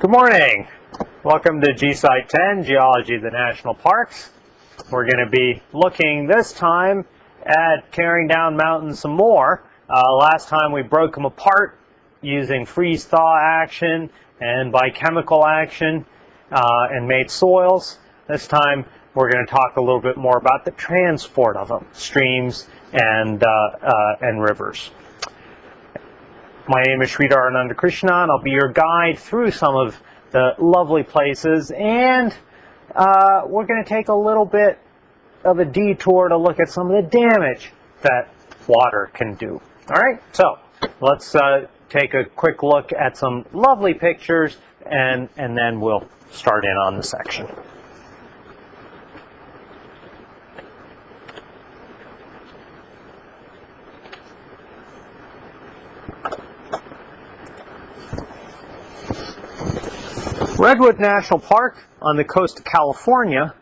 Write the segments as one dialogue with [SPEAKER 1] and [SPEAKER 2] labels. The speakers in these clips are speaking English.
[SPEAKER 1] Good morning. Welcome to GSci 10, Geology of the National Parks. We're going to be looking this time at tearing down mountains some more. Uh, last time we broke them apart using freeze-thaw action and biochemical action uh, and made soils. This time we're going to talk a little bit more about the transport of them, streams and, uh, uh and rivers. My name is Sridhar Anandakrishnan. I'll be your guide through some of the lovely places, and uh, we're going to take a little bit of a detour to look at some of the damage that water can do. All right, so let's uh, take a quick look at some lovely pictures, and, and then we'll start in on the section. Redwood National Park on the coast of California.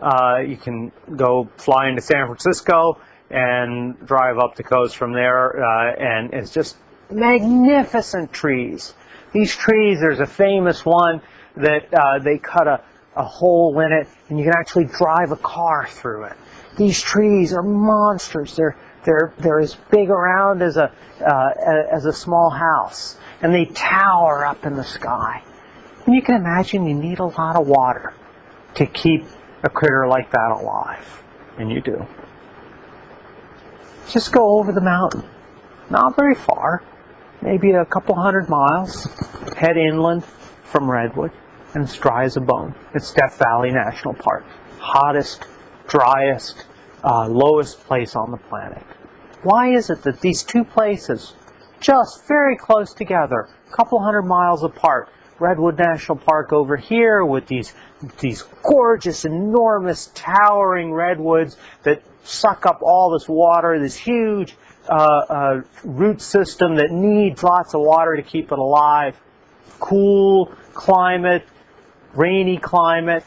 [SPEAKER 1] Uh, you can go fly into San Francisco and drive up the coast from there, uh, and it's just magnificent trees. These trees, there's a famous one that uh, they cut a, a hole in it, and you can actually drive a car through it. These trees are monsters. They're they're they're as big around as a uh, as a small house, and they tower up in the sky. And you can imagine you need a lot of water to keep a critter like that alive. And you do. Just go over the mountain. Not very far. Maybe a couple hundred miles. Head inland from Redwood. And it's dry as a bone. It's Death Valley National Park. Hottest, driest, uh, lowest place on the planet. Why is it that these two places, just very close together, a couple hundred miles apart, Redwood National Park over here with these these gorgeous, enormous, towering redwoods that suck up all this water, this huge uh, uh, root system that needs lots of water to keep it alive. Cool climate, rainy climate,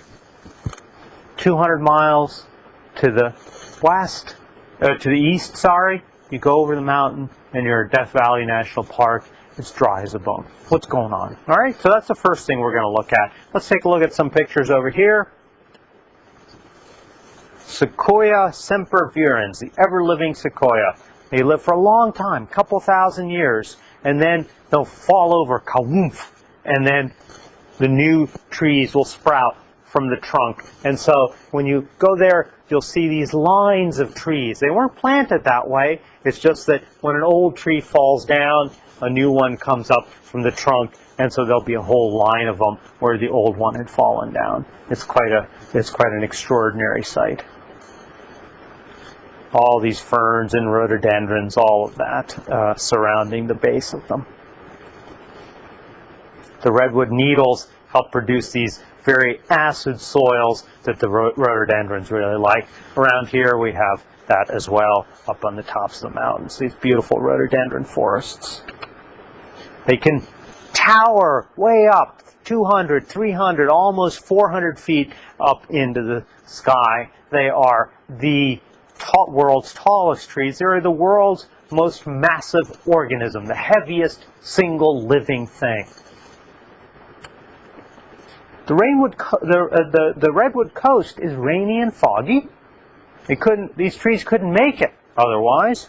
[SPEAKER 1] 200 miles to the west, uh, to the east, sorry. You go over the mountain and you're at Death Valley National Park it's dry as a bone. What's going on? All right, so that's the first thing we're going to look at. Let's take a look at some pictures over here. Sequoia sempervirens, the ever-living sequoia. They live for a long time, couple thousand years, and then they'll fall over, kawoomph, and then the new trees will sprout from the trunk. And so when you go there, you'll see these lines of trees. They weren't planted that way. It's just that when an old tree falls down, a new one comes up from the trunk, and so there'll be a whole line of them where the old one had fallen down. It's quite a it's quite an extraordinary sight. All these ferns and rhododendrons, all of that uh, surrounding the base of them. The redwood needles help produce these very acid soils that the rhododendrons really like. Around here we have that as well up on the tops of the mountains, these beautiful rhododendron forests. They can tower way up 200, 300, almost 400 feet up into the sky. They are the world's tallest trees. They are the world's most massive organism, the heaviest single living thing. The, the, uh, the, the redwood coast is rainy and foggy. These trees couldn't make it otherwise.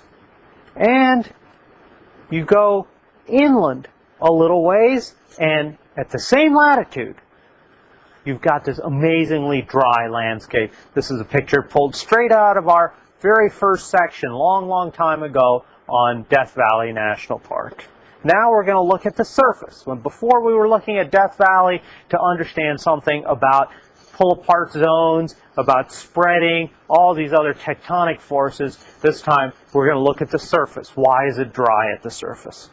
[SPEAKER 1] And you go inland a little ways, and at the same latitude, you've got this amazingly dry landscape. This is a picture pulled straight out of our very first section, long, long time ago, on Death Valley National Park. Now we're going to look at the surface. When before we were looking at Death Valley to understand something about pull apart zones, about spreading, all these other tectonic forces. This time we're going to look at the surface. Why is it dry at the surface?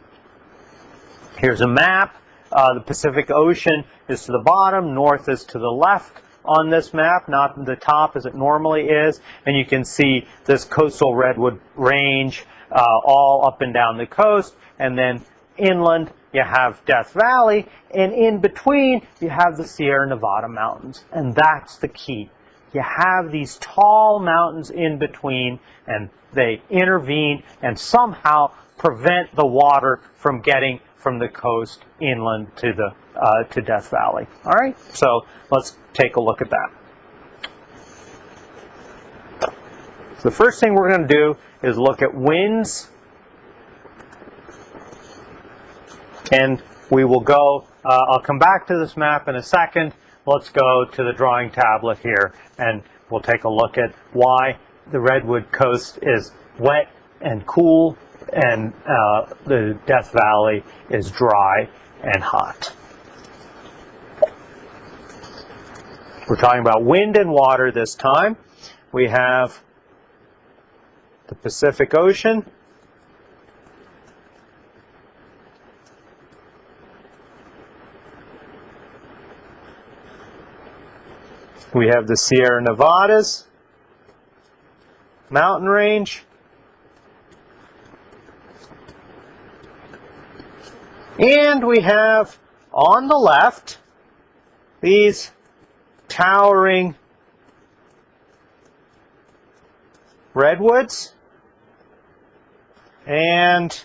[SPEAKER 1] Here's a map. Uh, the Pacific Ocean is to the bottom, north is to the left on this map, not the top as it normally is. And you can see this coastal redwood range uh, all up and down the coast. And then inland, you have Death Valley. And in between, you have the Sierra Nevada mountains. And that's the key. You have these tall mountains in between, and they intervene and somehow prevent the water from getting from the coast inland to the uh, to Death Valley. All right, so let's take a look at that. The first thing we're going to do is look at winds, and we will go. Uh, I'll come back to this map in a second. Let's go to the drawing tablet here, and we'll take a look at why the Redwood Coast is wet and cool, and uh, the Death Valley is dry and hot. We're talking about wind and water this time. We have the Pacific Ocean. We have the Sierra Nevadas mountain range. And we have on the left these towering redwoods and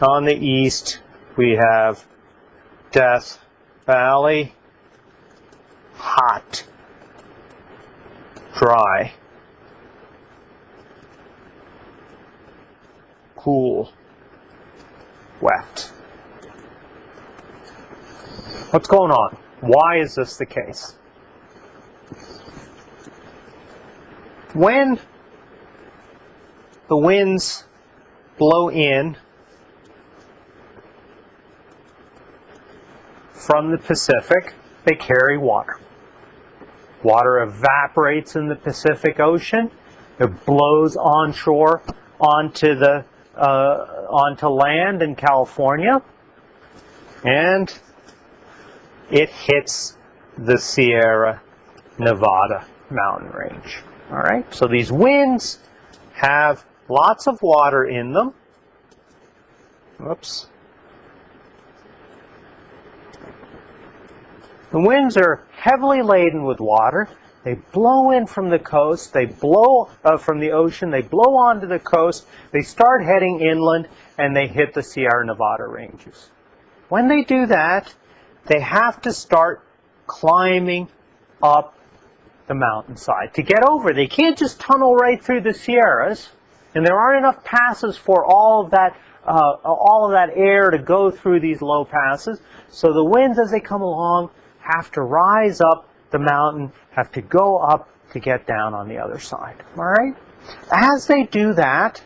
[SPEAKER 1] on the east we have Death Valley, hot, dry, cool, wet. What's going on? Why is this the case? When the winds blow in from the Pacific, they carry water. Water evaporates in the Pacific Ocean. It blows onshore onto the Uh, onto land in California, and it hits the Sierra Nevada mountain range. All right, so these winds have lots of water in them. Whoops. The winds are heavily laden with water. They blow in from the coast, they blow uh, from the ocean, they blow onto the coast, they start heading inland, and they hit the Sierra Nevada ranges. When they do that, they have to start climbing up the mountainside to get over. They can't just tunnel right through the Sierras, and there aren't enough passes for all of that uh, all of that air to go through these low passes. So the winds, as they come along, have to rise up the mountain, have to go up to get down on the other side. All right? As they do that,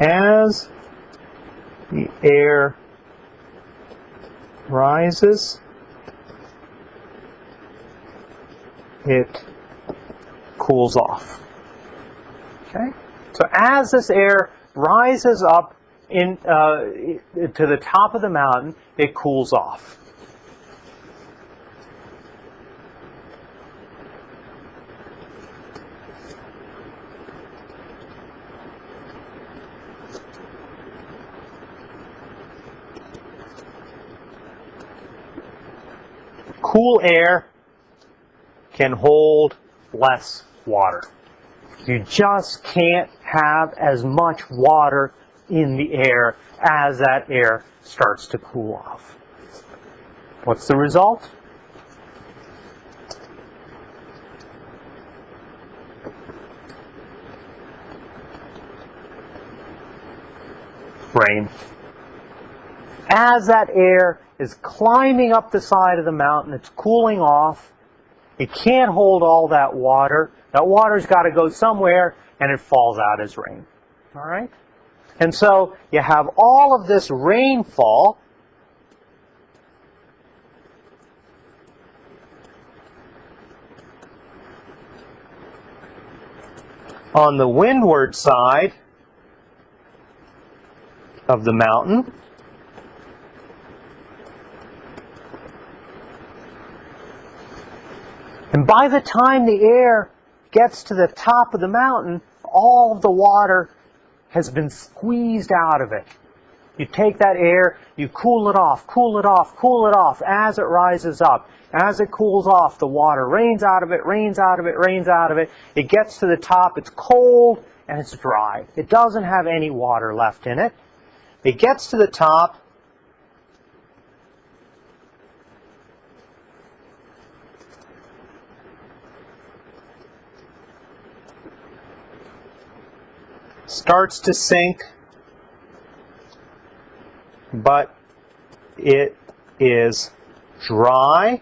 [SPEAKER 1] as the air rises, it cools off. Okay? So as this air rises up in, uh, to the top of the mountain, it cools off. Cool air can hold less water. You just can't have as much water in the air as that air starts to cool off. What's the result? Rain. As that air is climbing up the side of the mountain, it's cooling off. It can't hold all that water. That water's got to go somewhere, and it falls out as rain. All right? And so you have all of this rainfall on the windward side of the mountain. And by the time the air gets to the top of the mountain, all of the water has been squeezed out of it. You take that air, you cool it off, cool it off, cool it off as it rises up. As it cools off, the water rains out of it, rains out of it, rains out of it. It gets to the top, it's cold, and it's dry. It doesn't have any water left in it. It gets to the top, starts to sink, but it is dry.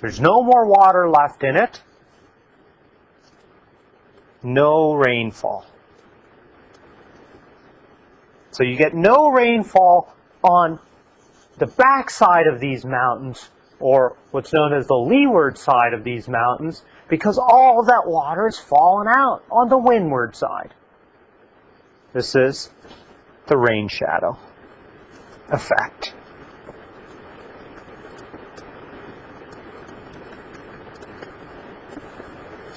[SPEAKER 1] There's no more water left in it. No rainfall. So you get no rainfall on the backside of these mountains, or what's known as the leeward side of these mountains, because all that water has fallen out on the windward side. This is the rain shadow effect.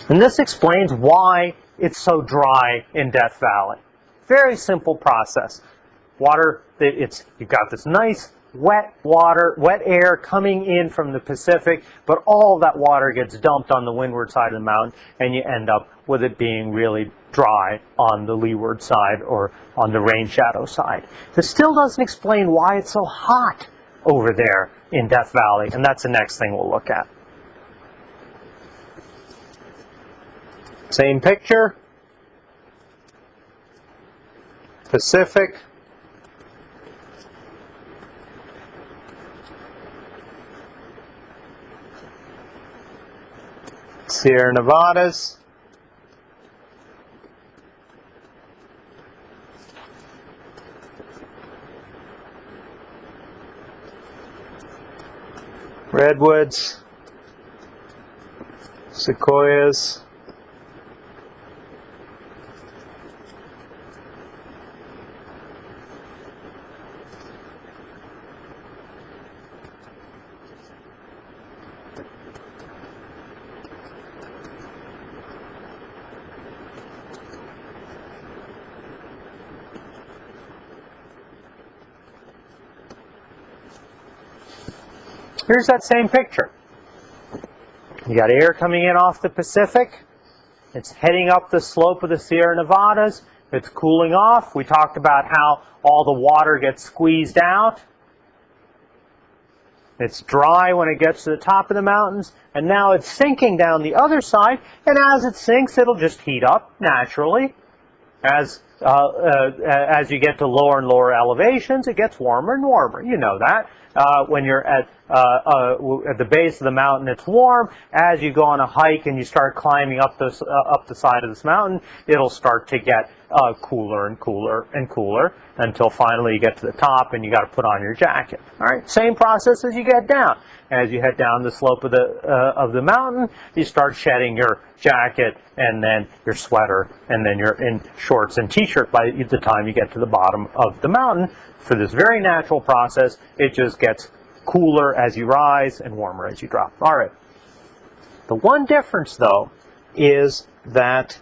[SPEAKER 1] And this explains why it's so dry in Death Valley. Very simple process. Water, it's you've got this nice wet water, wet air coming in from the Pacific, but all that water gets dumped on the windward side of the mountain, and you end up with it being really dry on the leeward side or on the rain shadow side. This still doesn't explain why it's so hot over there in Death Valley, and that's the next thing we'll look at. Same picture. Pacific. Sierra Nevadas. Redwoods, sequoias, Here's that same picture. You got air coming in off the Pacific. It's heading up the slope of the Sierra Nevadas. It's cooling off. We talked about how all the water gets squeezed out. It's dry when it gets to the top of the mountains, and now it's sinking down the other side, and as it sinks, it'll just heat up naturally. As, uh, uh, as you get to lower and lower elevations, it gets warmer and warmer. You know that. Uh, when you're at, uh, uh, at the base of the mountain, it's warm. As you go on a hike and you start climbing up this uh, up the side of this mountain, it'll start to get uh, cooler and cooler and cooler until finally you get to the top and you got to put on your jacket. All right, same process as you get down. As you head down the slope of the uh, of the mountain, you start shedding your jacket and then your sweater and then you're in shorts and t-shirt by the time you get to the bottom of the mountain for this very natural process, it just gets cooler as you rise and warmer as you drop. All right. The one difference, though, is that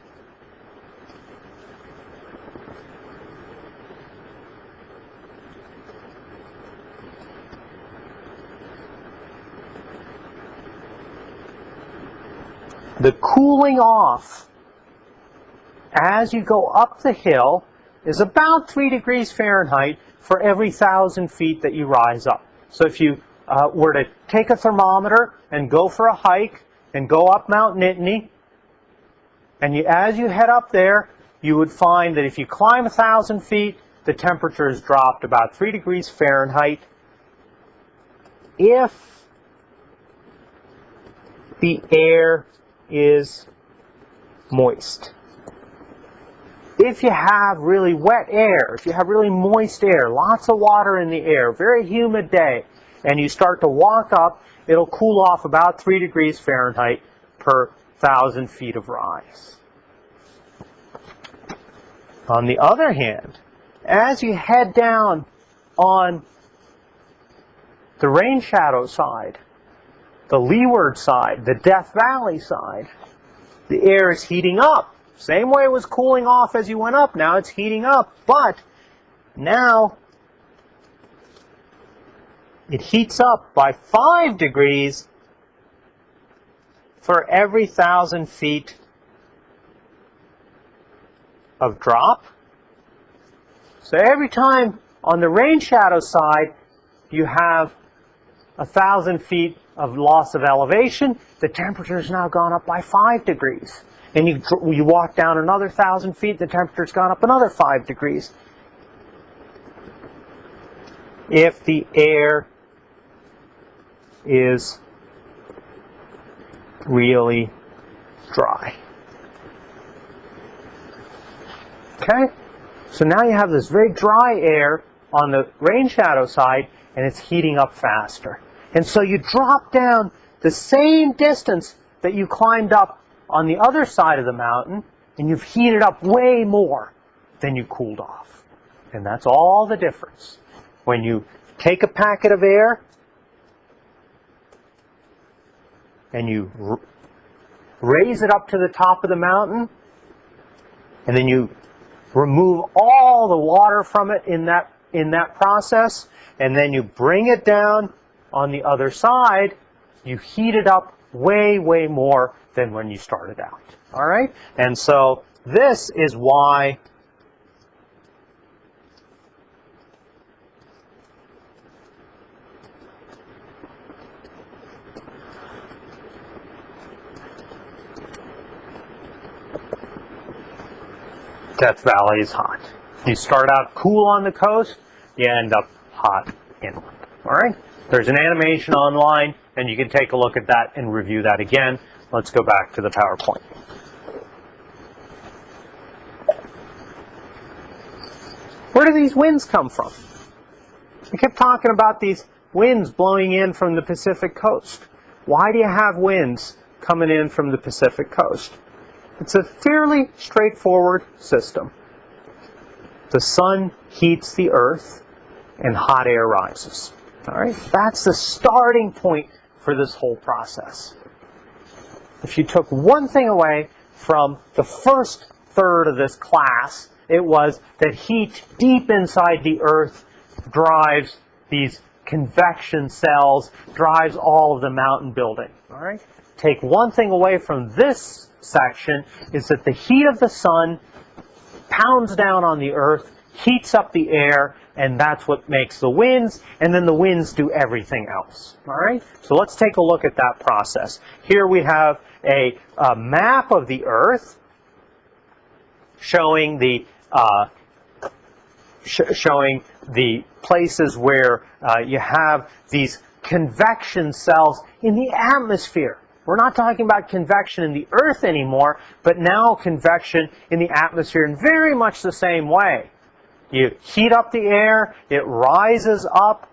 [SPEAKER 1] the cooling off as you go up the hill is about 3 degrees Fahrenheit for every thousand feet that you rise up. So if you uh, were to take a thermometer and go for a hike and go up Mount Nittany, and you, as you head up there, you would find that if you climb a thousand feet, the temperature has dropped about 3 degrees Fahrenheit. If the air is moist if you have really wet air, if you have really moist air, lots of water in the air, very humid day, and you start to walk up, it'll cool off about 3 degrees Fahrenheit per thousand feet of rise. On the other hand, as you head down on the rain shadow side, the leeward side, the Death Valley side, the air is heating up. Same way it was cooling off as you went up, now it's heating up. But now it heats up by 5 degrees for every thousand feet of drop. So every time on the rain shadow side you have a thousand feet of loss of elevation, the temperature has now gone up by 5 degrees. And you, you walk down another thousand feet, the temperature's gone up another 5 degrees. If the air is really dry. Okay? So now you have this very dry air on the rain shadow side, and it's heating up faster. And so you drop down the same distance that you climbed up on the other side of the mountain, and you've heated up way more than you cooled off. And that's all the difference. When you take a packet of air and you raise it up to the top of the mountain, and then you remove all the water from it in that in that process, and then you bring it down on the other side, you heat it up way, way more than when you started out. All right? And so this is why Death Valley is hot. You start out cool on the coast, you end up hot inland. All right? There's an animation online, and you can take a look at that and review that again. Let's go back to the PowerPoint. Where do these winds come from? We kept talking about these winds blowing in from the Pacific coast. Why do you have winds coming in from the Pacific coast? It's a fairly straightforward system. The sun heats the earth and hot air rises. All right, that's the starting point for this whole process. If you took one thing away from the first third of this class, it was that heat deep inside the earth drives these convection cells, drives all of the mountain building. All right? Take one thing away from this section is that the heat of the sun pounds down on the earth, heats up the air, and that's what makes the winds, and then the winds do everything else. All right? So let's take a look at that process. Here we have a, a map of the Earth showing the uh, sh showing the places where uh, you have these convection cells in the atmosphere. We're not talking about convection in the Earth anymore, but now convection in the atmosphere in very much the same way. You heat up the air, it rises up,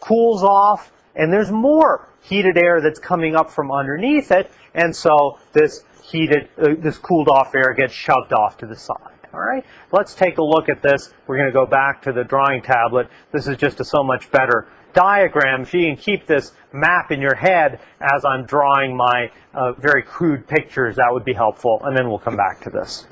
[SPEAKER 1] cools off, and there's more heated air that's coming up from underneath it, and so this heated, uh, this cooled off air gets shoved off to the side. All right, let's take a look at this. We're going to go back to the drawing tablet. This is just a so much better diagram. If you can keep this map in your head as I'm drawing my uh, very crude pictures, that would be helpful, and then we'll come back to this.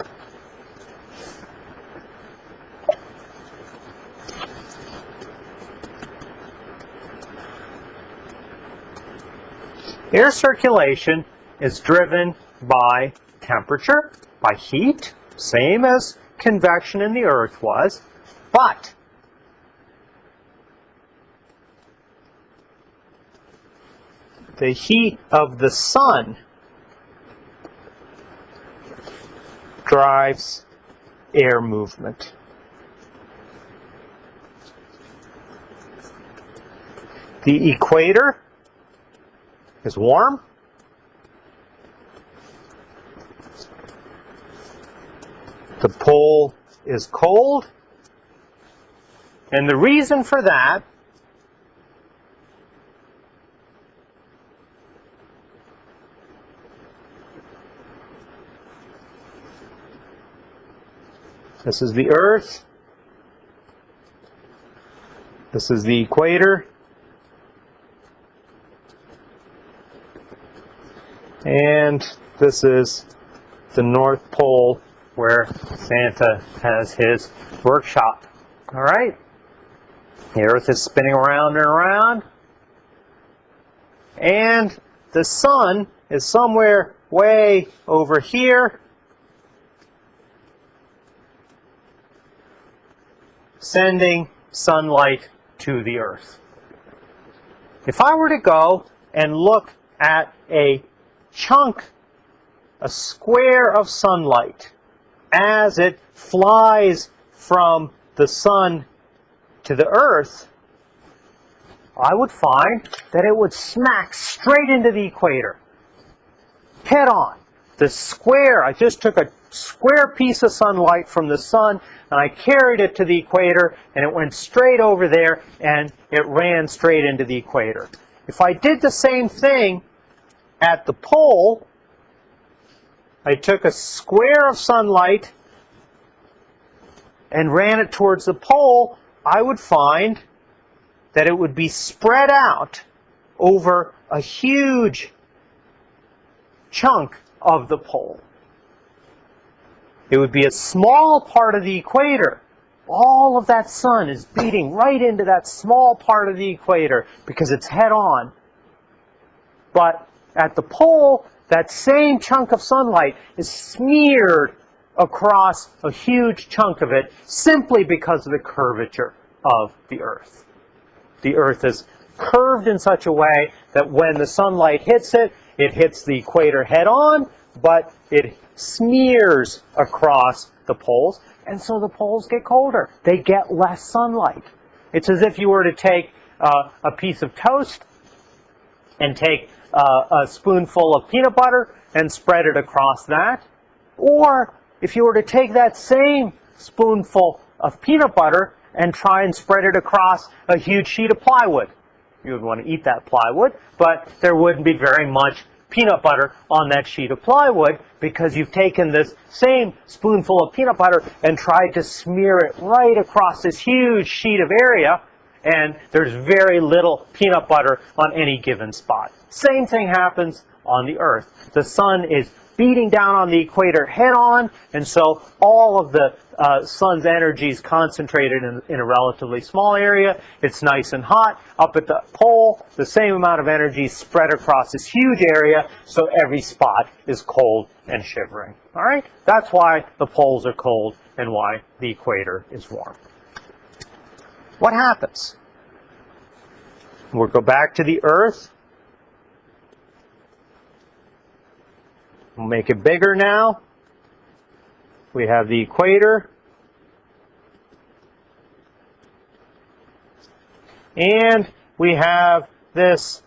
[SPEAKER 1] Air circulation is driven by temperature, by heat, same as convection in the earth was, but the heat of the sun drives air movement. The equator is warm. The pole is cold. And the reason for that This is the Earth. This is the equator. And this is the North Pole where Santa has his workshop. All right? The Earth is spinning around and around. And the sun is somewhere way over here. Sending sunlight to the Earth. If I were to go and look at a chunk, a square of sunlight, as it flies from the sun to the earth, I would find that it would smack straight into the equator. Head on. The square, I just took a square piece of sunlight from the sun and I carried it to the equator and it went straight over there and it ran straight into the equator. If I did the same thing at the pole, I took a square of sunlight and ran it towards the pole, I would find that it would be spread out over a huge chunk of the pole. It would be a small part of the equator. All of that sun is beating right into that small part of the equator because it's head on. But at the pole, that same chunk of sunlight is smeared across a huge chunk of it simply because of the curvature of the Earth. The Earth is curved in such a way that when the sunlight hits it, it hits the equator head on, but it smears across the poles, and so the poles get colder. They get less sunlight. It's as if you were to take uh, a piece of toast and take uh, a spoonful of peanut butter and spread it across that. Or if you were to take that same spoonful of peanut butter and try and spread it across a huge sheet of plywood. You would want to eat that plywood, but there wouldn't be very much peanut butter on that sheet of plywood because you've taken this same spoonful of peanut butter and tried to smear it right across this huge sheet of area and there's very little peanut butter on any given spot. Same thing happens on the Earth. The sun is beating down on the equator head on, and so all of the uh, sun's energy is concentrated in, in, a relatively small area. It's nice and hot. Up at the pole, the same amount of energy spread across this huge area, so every spot is cold and shivering. All right? That's why the poles are cold and why the equator is warm. What happens? We'll go back to the Earth. We'll make it bigger now. We have the equator. And we have this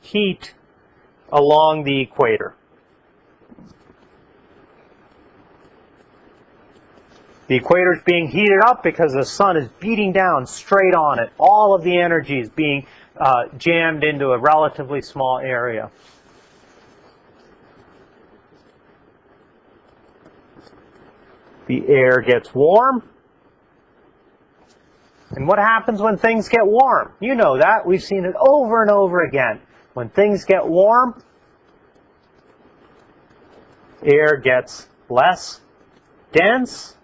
[SPEAKER 1] heat along the equator. The equator is being heated up because the sun is beating down straight on it. All of the energy is being uh, jammed into a relatively small area. The air gets warm. And what happens when things get warm? You know that. We've seen it over and over again. When things get warm, air gets less dense.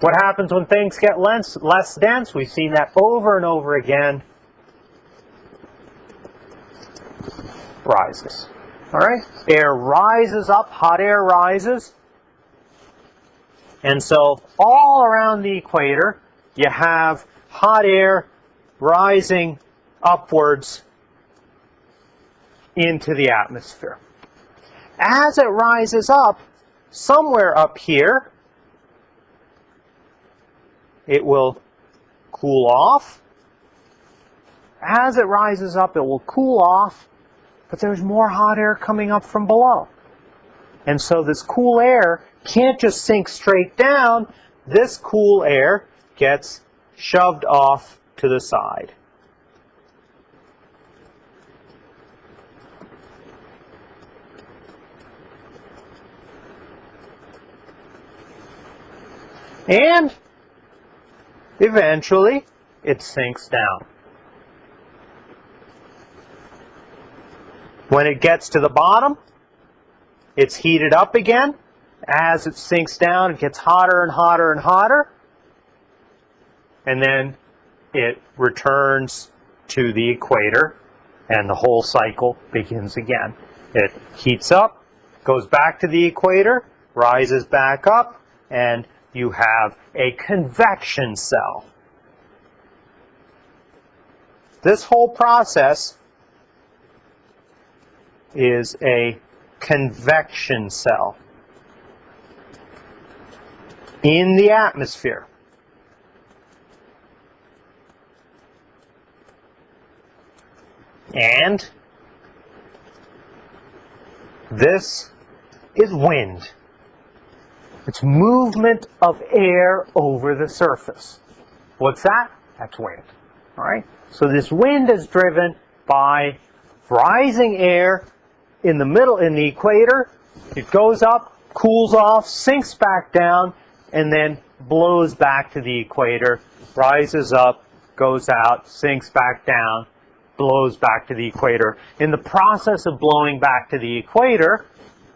[SPEAKER 1] What happens when things get less, less dense? We've seen that over and over again. Rises. All right? Air rises up, hot air rises. And so all around the equator, you have hot air rising upwards into the atmosphere. As it rises up, somewhere up here, it will cool off. As it rises up, it will cool off, but there's more hot air coming up from below. And so this cool air can't just sink straight down. This cool air gets shoved off to the side. And eventually it sinks down. When it gets to the bottom, it's heated up again, as it sinks down, it gets hotter and hotter and hotter. And then it returns to the equator and the whole cycle begins again. It heats up, goes back to the equator, rises back up, and you have a convection cell. This whole process is a convection cell in the atmosphere. And this is wind. It's movement of air over the surface. What's that? That's wind. All right? So this wind is driven by rising air in the middle, in the equator. It goes up, cools off, sinks back down, and then blows back to the equator, rises up, goes out, sinks back down, blows back to the equator. In the process of blowing back to the equator,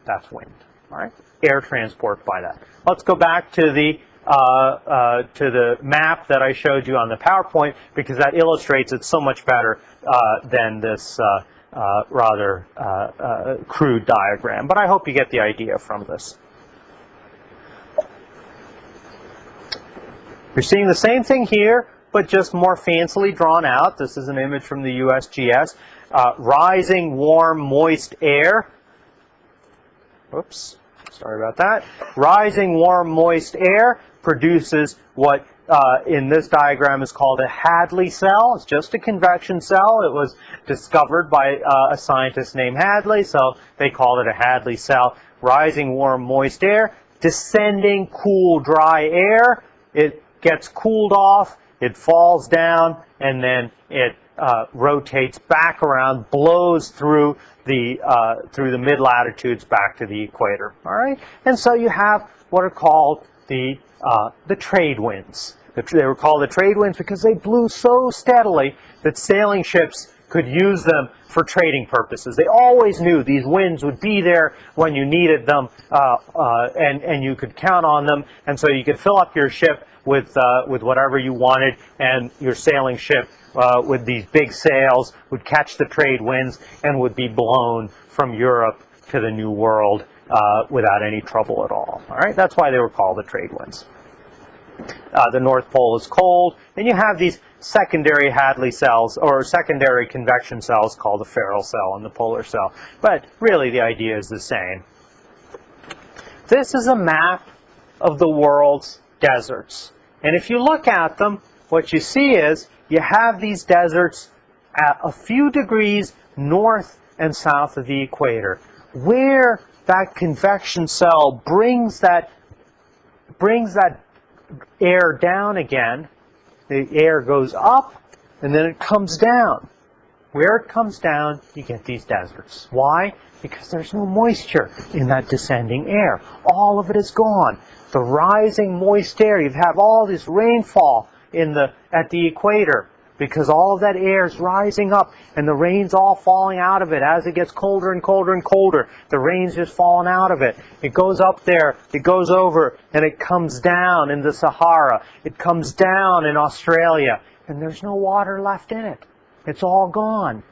[SPEAKER 1] that's wind. All right, air transport by that. Let's go back to the uh, uh, to the map that I showed you on the PowerPoint because that illustrates it so much better uh, than this uh, uh, rather uh, crude diagram. But I hope you get the idea from this. You're seeing the same thing here, but just more fancily drawn out. This is an image from the USGS. Rising, warm, moist air. Oops, sorry about that. Rising, warm, moist air produces what uh, in this diagram is called a Hadley cell. It's just a convection cell. It was discovered by uh, a scientist named Hadley, so they called it a Hadley cell. Rising, warm, moist air. Descending, cool, dry air. It gets cooled off it falls down and then it uh, rotates back around, blows through the uh, through the mid latitudes back to the equator. All right, and so you have what are called the uh, the trade winds. They were called the trade winds because they blew so steadily that sailing ships could use them for trading purposes. They always knew these winds would be there when you needed them, uh, uh, and and you could count on them, and so you could fill up your ship with uh, with whatever you wanted, and your sailing ship uh, with these big sails would catch the trade winds and would be blown from Europe to the New World uh, without any trouble at all. All right, that's why they were called the trade winds. Uh, the North Pole is cold, and you have these secondary Hadley cells or secondary convection cells called the Ferrel cell and the polar cell. But really, the idea is the same. This is a map of the world's deserts. And if you look at them, what you see is you have these deserts at a few degrees north and south of the equator. Where that convection cell brings that brings that air down again, the air goes up and then it comes down. Where it comes down, you get these deserts. Why? Because there's no moisture in that descending air. All of it is gone the rising moist air. You have all this rainfall in the at the equator because all of that air is rising up and the rain's all falling out of it as it gets colder and colder and colder. The rain's just falling out of it. It goes up there, it goes over, and it comes down in the Sahara. It comes down in Australia, and there's no water left in it. It's all gone.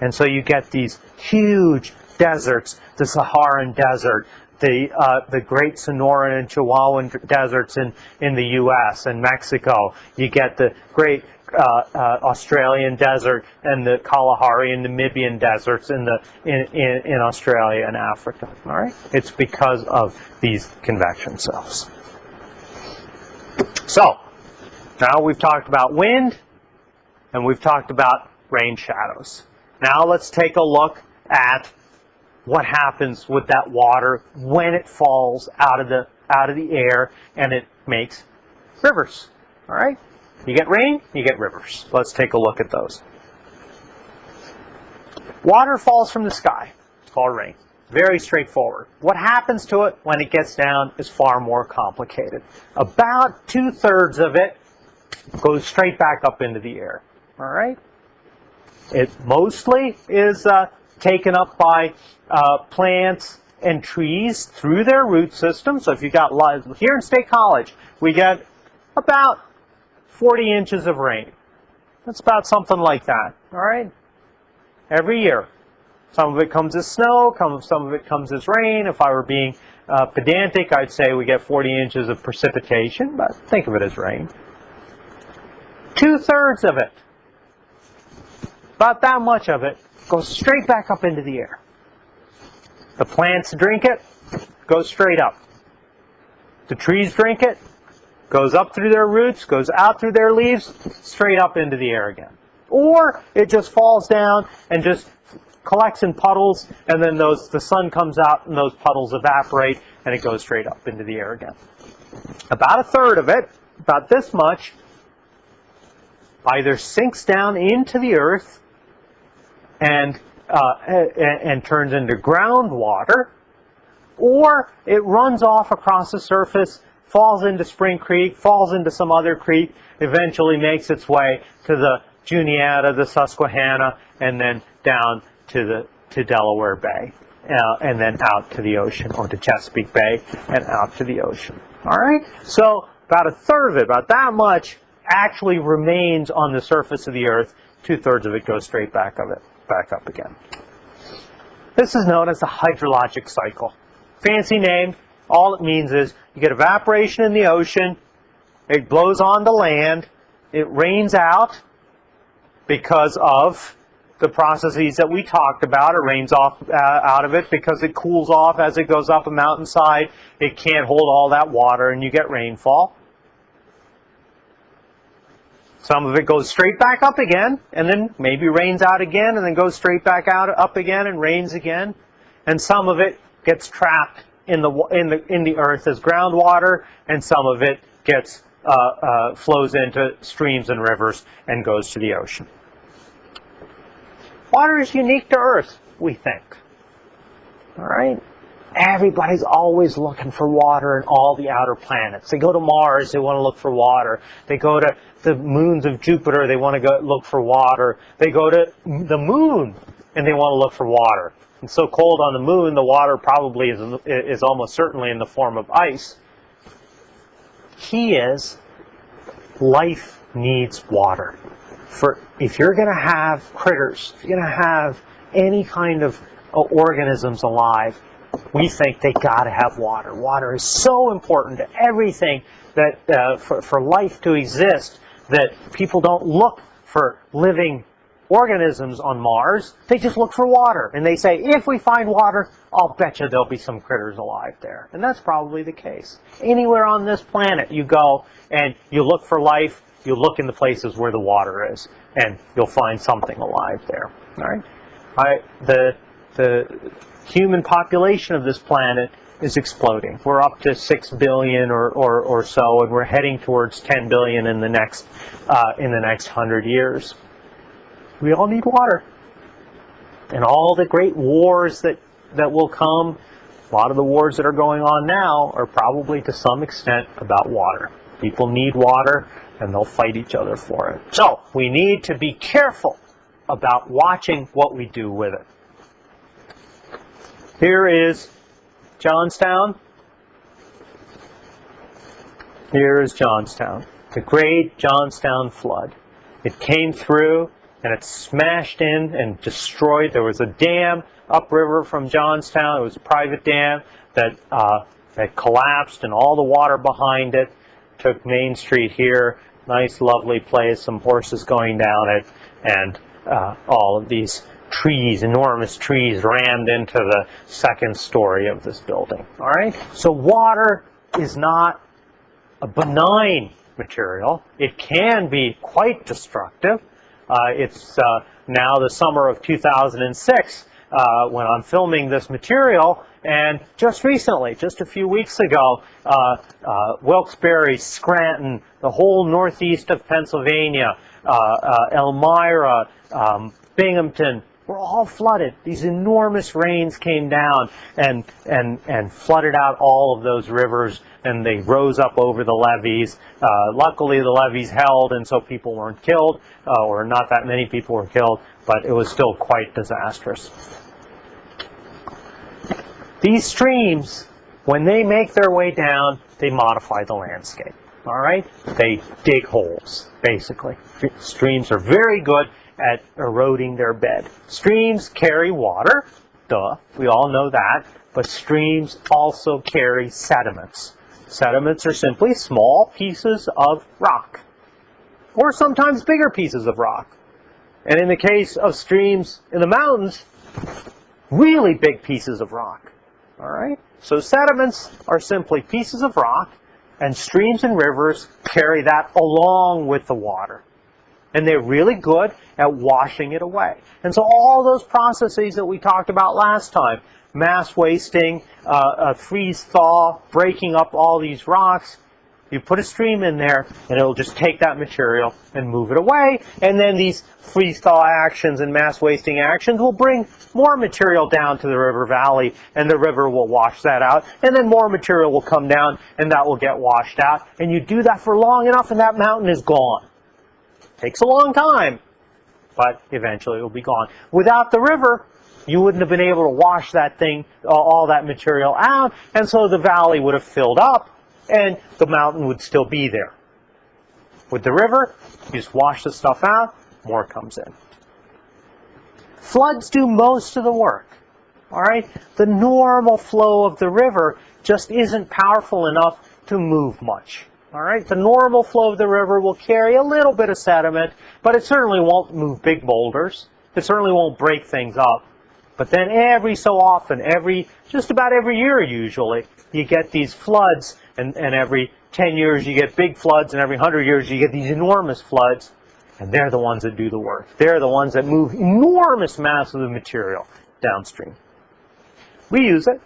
[SPEAKER 1] And so you get these huge deserts, the Saharan desert, the uh, the Great Sonoran and Chihuahuan deserts in in the U.S. and Mexico. You get the Great uh, uh, Australian desert and the Kalahari and Namibian deserts in the in, in, in Australia and Africa. All right, it's because of these convection cells. So now we've talked about wind and we've talked about rain shadows. Now let's take a look at what happens with that water when it falls out of the out of the air and it makes rivers. All right? You get rain, you get rivers. Let's take a look at those. Water falls from the sky. It's called rain. Very straightforward. What happens to it when it gets down is far more complicated. About two-thirds of it goes straight back up into the air. All right? It mostly is uh, taken up by uh, plants and trees through their root system. So if you got here in State College, we get about 40 inches of rain. That's about something like that. All right, every year. Some of it comes as snow, some of it comes as rain. If I were being uh, pedantic, I'd say we get 40 inches of precipitation, but think of it as rain. Two-thirds of it, about that much of it, goes straight back up into the air. The plants drink it, goes straight up. The trees drink it, goes up through their roots, goes out through their leaves, straight up into the air again. Or it just falls down and just collects in puddles, and then those the sun comes out and those puddles evaporate, and it goes straight up into the air again. About a third of it, about this much, either sinks down into the earth and uh, and, turns into groundwater, or it runs off across the surface, falls into Spring Creek, falls into some other creek, eventually makes its way to the Juniata, the Susquehanna, and then down to the to Delaware Bay, uh, and then out to the ocean, or to Chesapeake Bay, and out to the ocean. All right. So about a third of it, about that much, actually remains on the surface of the Earth. Two thirds of it goes straight back of it, back up again. This is known as the hydrologic cycle. Fancy name. All it means is you get evaporation in the ocean, it blows on the land, it rains out because of the processes that we talked about. It rains off uh, out of it because it cools off as it goes up a mountainside. It can't hold all that water and you get rainfall. Some of it goes straight back up again and then maybe rains out again and then goes straight back out up again and rains again. And some of it gets trapped in the in the in the earth as groundwater and some of it gets uh, uh, flows into streams and rivers and goes to the ocean. Water is unique to Earth, we think. All right? Everybody's always looking for water in all the outer planets. They go to Mars, they want to look for water. They go to the moons of Jupiter, they want to go look for water. They go to the moon and they want to look for water. It's so cold on the moon, the water probably is, is almost certainly in the form of ice. Key is life needs water for if you're going to have critters, if you're going to have any kind of uh, organisms alive, we think they got to have water. Water is so important to everything that uh, for, for life to exist that people don't look for living organisms on Mars. They just look for water. And they say, if we find water, I'll bet you there'll be some critters alive there. And that's probably the case. Anywhere on this planet you go and you look for life, you look in the places where the water is, and you'll find something alive there. All right. I, the the human population of this planet is exploding. We're up to six billion or, or, or so, and we're heading towards 10 billion in the next uh, in the next hundred years. We all need water, and all the great wars that that will come. A lot of the wars that are going on now are probably to some extent about water. People need water and they'll fight each other for it. So we need to be careful about watching what we do with it. Here is Johnstown. Here is Johnstown. The great Johnstown flood. It came through and it smashed in and destroyed. There was a dam upriver from Johnstown. It was a private dam that, uh, that collapsed and all the water behind it took Main Street here. Nice, lovely place, some horses going down it, and uh, all of these trees, enormous trees, rammed into the second story of this building. All right? So water is not a benign material. It can be quite destructive. Uh, it's uh, now the summer of 2006 uh, when I'm filming this material, and just recently, just a few weeks ago, uh, uh, Wilkes-Barre, Scranton, the whole northeast of Pennsylvania, uh, Elmira, um, Binghamton, were all flooded. These enormous rains came down and, and, and flooded out all of those rivers, and they rose up over the levees. Uh, luckily, the levees held, and so people weren't killed, or not that many people were killed, but it was still quite disastrous. These streams, when they make their way down, they modify the landscape. All right? They dig holes, basically. Streams are very good at eroding their bed. Streams carry water, duh, we all know that, but streams also carry sediments. Sediments are simply small pieces of rock, or sometimes bigger pieces of rock. And in the case of streams in the mountains, really big pieces of rock. All right? So sediments are simply pieces of rock, and streams and rivers carry that along with the water. And they're really good at washing it away. And so all those processes that we talked about last time, mass wasting, uh, uh, freeze thaw, breaking up all these rocks, you put a stream in there and it'll just take that material and move it away. And then these freeze thaw actions and mass wasting actions will bring more material down to the river valley and the river will wash that out. And then more material will come down and that will get washed out. And you do that for long enough and that mountain is gone. Takes a long time, but eventually it will be gone. Without the river, you wouldn't have been able to wash that thing, uh, all that material out, and so the valley would have filled up and the mountain would still be there. With the river, you just wash the stuff out, more comes in. Floods do most of the work. All right? The normal flow of the river just isn't powerful enough to move much. All right? The normal flow of the river will carry a little bit of sediment, but it certainly won't move big boulders. It certainly won't break things up. But then every so often, every just about every year usually, you get these floods and, and every 10 years you get big floods, and every 100 years you get these enormous floods, and they're the ones that do the work. They're the ones that move enormous masses of material downstream. We use it.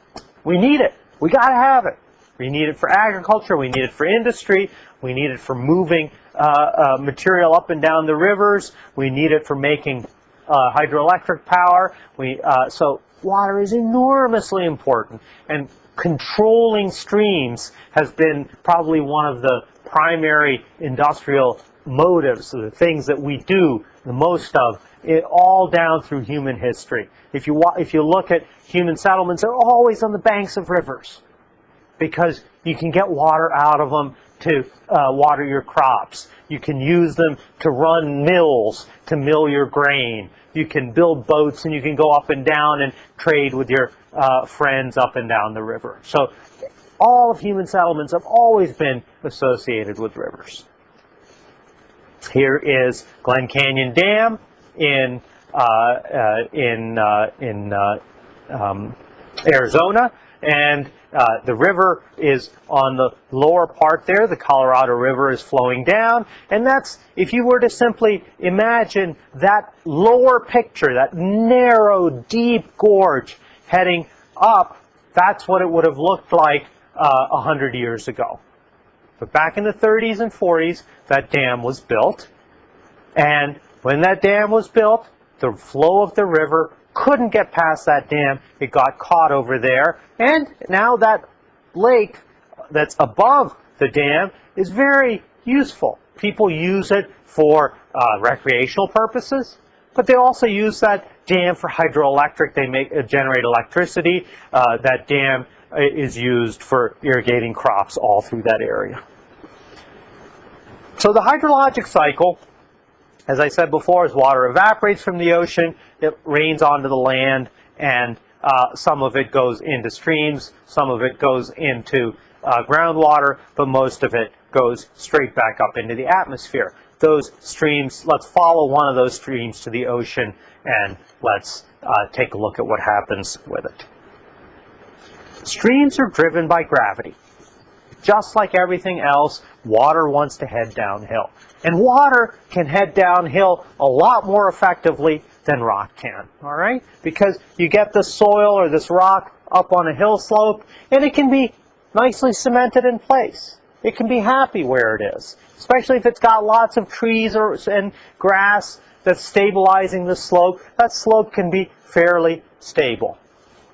[SPEAKER 1] We need it. We got to have it. We need it for agriculture. We need it for industry. We need it for moving uh, uh, material up and down the rivers. We need it for making uh, hydroelectric power. We, uh, so water is enormously important. And controlling streams has been probably one of the primary industrial motives, the things that we do the most of, it, all down through human history. If you, if you look at human settlements, they're always on the banks of rivers because you can get water out of them to uh, water your crops. You can use them to run mills to mill your grain. You can build boats and you can go up and down and trade with your uh, friends up and down the river. So all of human settlements have always been associated with rivers. Here is Glen Canyon Dam in uh, uh, in uh, in uh, um, Arizona, and uh, the river is on the lower part there. The Colorado River is flowing down. And that's, if you were to simply imagine that lower picture, that narrow, deep gorge heading up, that's what it would have looked like uh, 100 years ago. But back in the 30s and 40s, that dam was built. And when that dam was built, the flow of the river couldn't get past that dam. It got caught over there. And now that lake that's above the dam is very useful. People use it for uh, recreational purposes, but they also use that dam for hydroelectric. They make uh, generate electricity. Uh, that dam uh, is used for irrigating crops all through that area. So the hydrologic cycle as I said before, as water evaporates from the ocean, it rains onto the land, and uh, some of it goes into streams, some of it goes into uh, groundwater, but most of it goes straight back up into the atmosphere. Those streams, let's follow one of those streams to the ocean, and let's uh, take a look at what happens with it. Streams are driven by gravity. Just like everything else, water wants to head downhill. And water can head downhill a lot more effectively than rock can, all right? Because you get this soil or this rock up on a hill slope, and it can be nicely cemented in place. It can be happy where it is, especially if it's got lots of trees or, and grass that's stabilizing the slope. That slope can be fairly stable.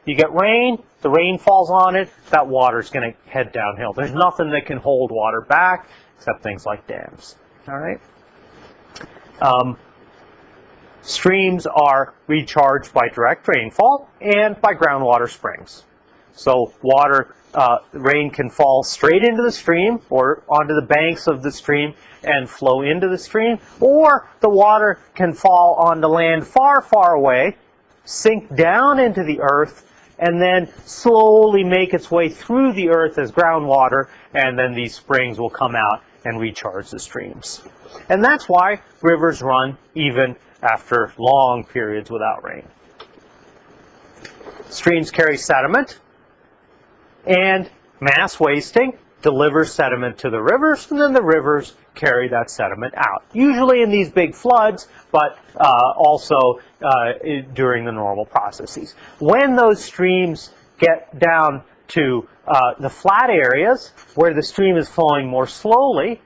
[SPEAKER 1] You get rain, the rain falls on it, that water's going to head downhill. There's nothing that can hold water back except things like dams. All right. Um, streams are recharged by direct rainfall and by groundwater springs. So water, uh, rain can fall straight into the stream or onto the banks of the stream and flow into the stream, or the water can fall onto land far, far away, sink down into the earth, and then slowly make its way through the earth as groundwater, and then these springs will come out and recharge the streams. And that's why rivers run even after long periods without rain. Streams carry sediment, and mass wasting delivers sediment to the rivers, and then the rivers carry that sediment out. Usually in these big floods, but uh, also during the normal processes. When those streams get down to uh, the flat areas, where the stream is flowing more slowly,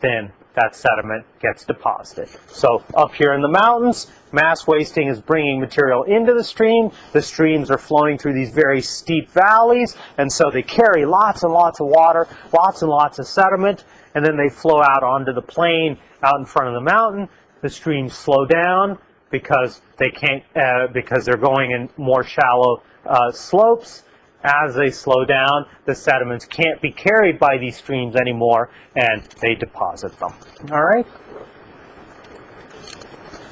[SPEAKER 1] then that sediment gets deposited. So up here in the mountains, mass wasting is bringing material into the stream. The streams are flowing through these very steep valleys, and so they carry lots and lots of water, lots and lots of sediment, and then they flow out onto the plain out in front of the mountain. The streams slow down because they can't, uh, because they're going in more shallow uh, slopes as they slow down, the sediments can't be carried by these streams anymore, and they deposit them. All right?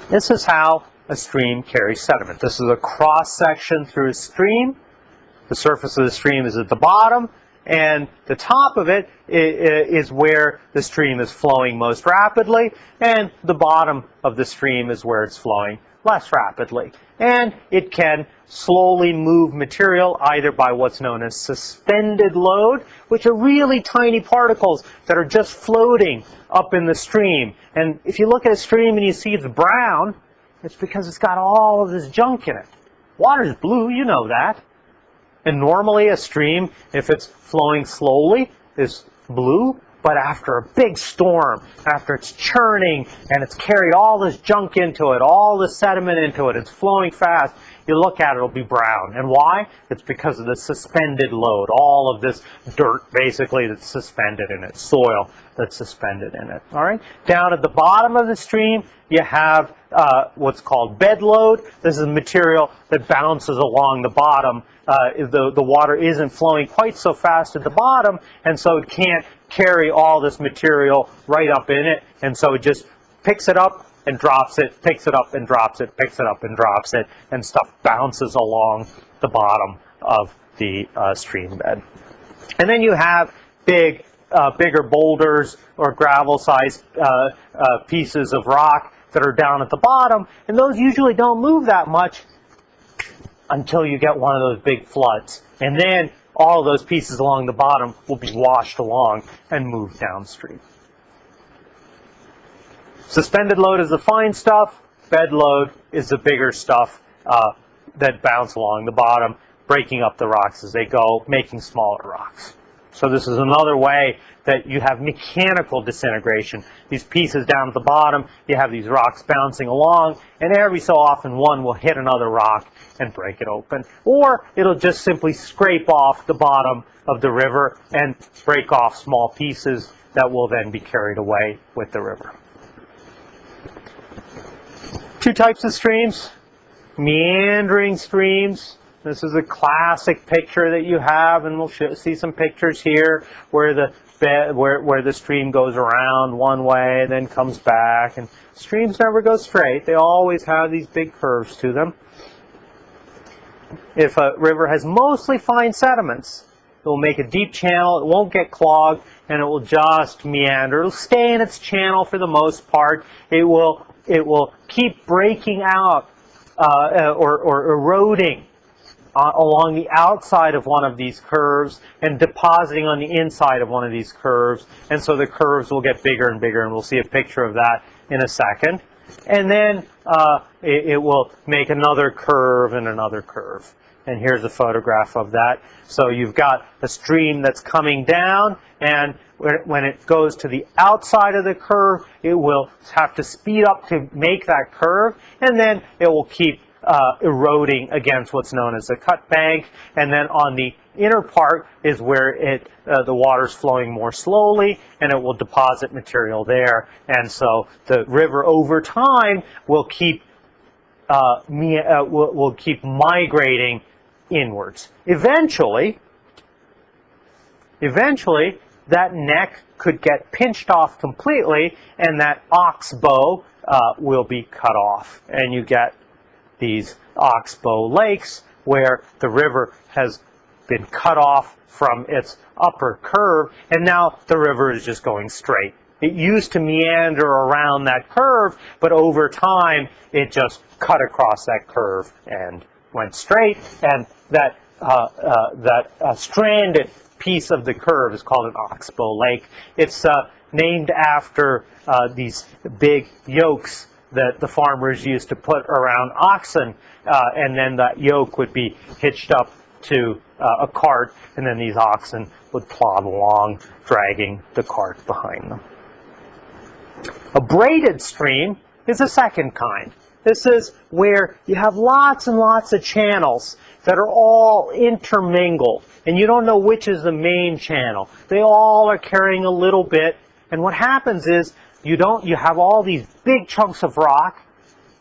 [SPEAKER 1] This is how a stream carries sediment. This is a cross section through a stream. The surface of the stream is at the bottom, and the top of it is where the stream is flowing most rapidly, and the bottom of the stream is where it's flowing less rapidly. And it can slowly move material either by what's known as suspended load, which are really tiny particles that are just floating up in the stream. And if you look at a stream and you see it's brown, it's because it's got all of this junk in it. Water's blue, you know that. And normally a stream, if it's flowing slowly, is blue. But after a big storm, after it's churning and it's carried all this junk into it, all the sediment into it, it's flowing fast, you look at it, it'll be brown. And why? It's because of the suspended load, all of this dirt basically that's suspended in it, soil that's suspended in it. All right. Down at the bottom of the stream, you have uh, what's called bed load. This is material that bounces along the bottom. Uh, the, the water isn't flowing quite so fast at the bottom, and so it can't carry all this material right up in it, and so it just picks it up and drops it, picks it up and drops it, picks it up and drops it, and stuff bounces along the bottom of the uh, stream bed. And then you have big, uh, bigger boulders or gravel-sized uh, uh pieces of rock that are down at the bottom, and those usually don't move that much until you get one of those big floods. And then all those pieces along the bottom will be washed along and moved downstream. Suspended load is the fine stuff. Bed load is the bigger stuff uh, that bounce along the bottom, breaking up the rocks as they go, making smaller rocks. So this is another way that you have mechanical disintegration. These pieces down at the bottom, you have these rocks bouncing along, and every so often one will hit another rock and break it open. Or it'll just simply scrape off the bottom of the river and break off small pieces that will then be carried away with the river. Two types of streams, meandering streams this is a classic picture that you have, and we'll see some pictures here where the where where the stream goes around one way and then comes back. And streams never go straight; they always have these big curves to them. If a river has mostly fine sediments, it will make a deep channel. It won't get clogged, and it will just meander. It'll stay in its channel for the most part. It will it will keep breaking out uh, or, or eroding uh, along the outside of one of these curves and depositing on the inside of one of these curves. And so the curves will get bigger and bigger, and we'll see a picture of that in a second. And then uh, it, it will make another curve and another curve. And here's a photograph of that. So you've got a stream that's coming down, and when it goes to the outside of the curve, it will have to speed up to make that curve, and then it will keep uh, eroding against what's known as a cut bank. And then on the inner part is where it uh, the water's flowing more slowly and it will deposit material there. And so the river over time will keep uh, uh, will, will keep migrating inwards. Eventually, eventually that neck could get pinched off completely and that oxbow uh, will be cut off. And you get these oxbow lakes where the river has been cut off from its upper curve and now the river is just going straight. It used to meander around that curve, but over time it just cut across that curve and went straight. And that uh, uh, that uh, stranded piece of the curve is called an oxbow lake. It's uh, named after uh, these big yokes that the farmers used to put around oxen, uh, and then that yoke would be hitched up to a cart, and then these oxen would plod along, dragging the cart behind them. A braided stream is the second kind. This is where you have lots and lots of channels that are all intermingled, and you don't know which is the main channel. They all are carrying a little bit, and what happens is you don't you have all these big chunks of rock,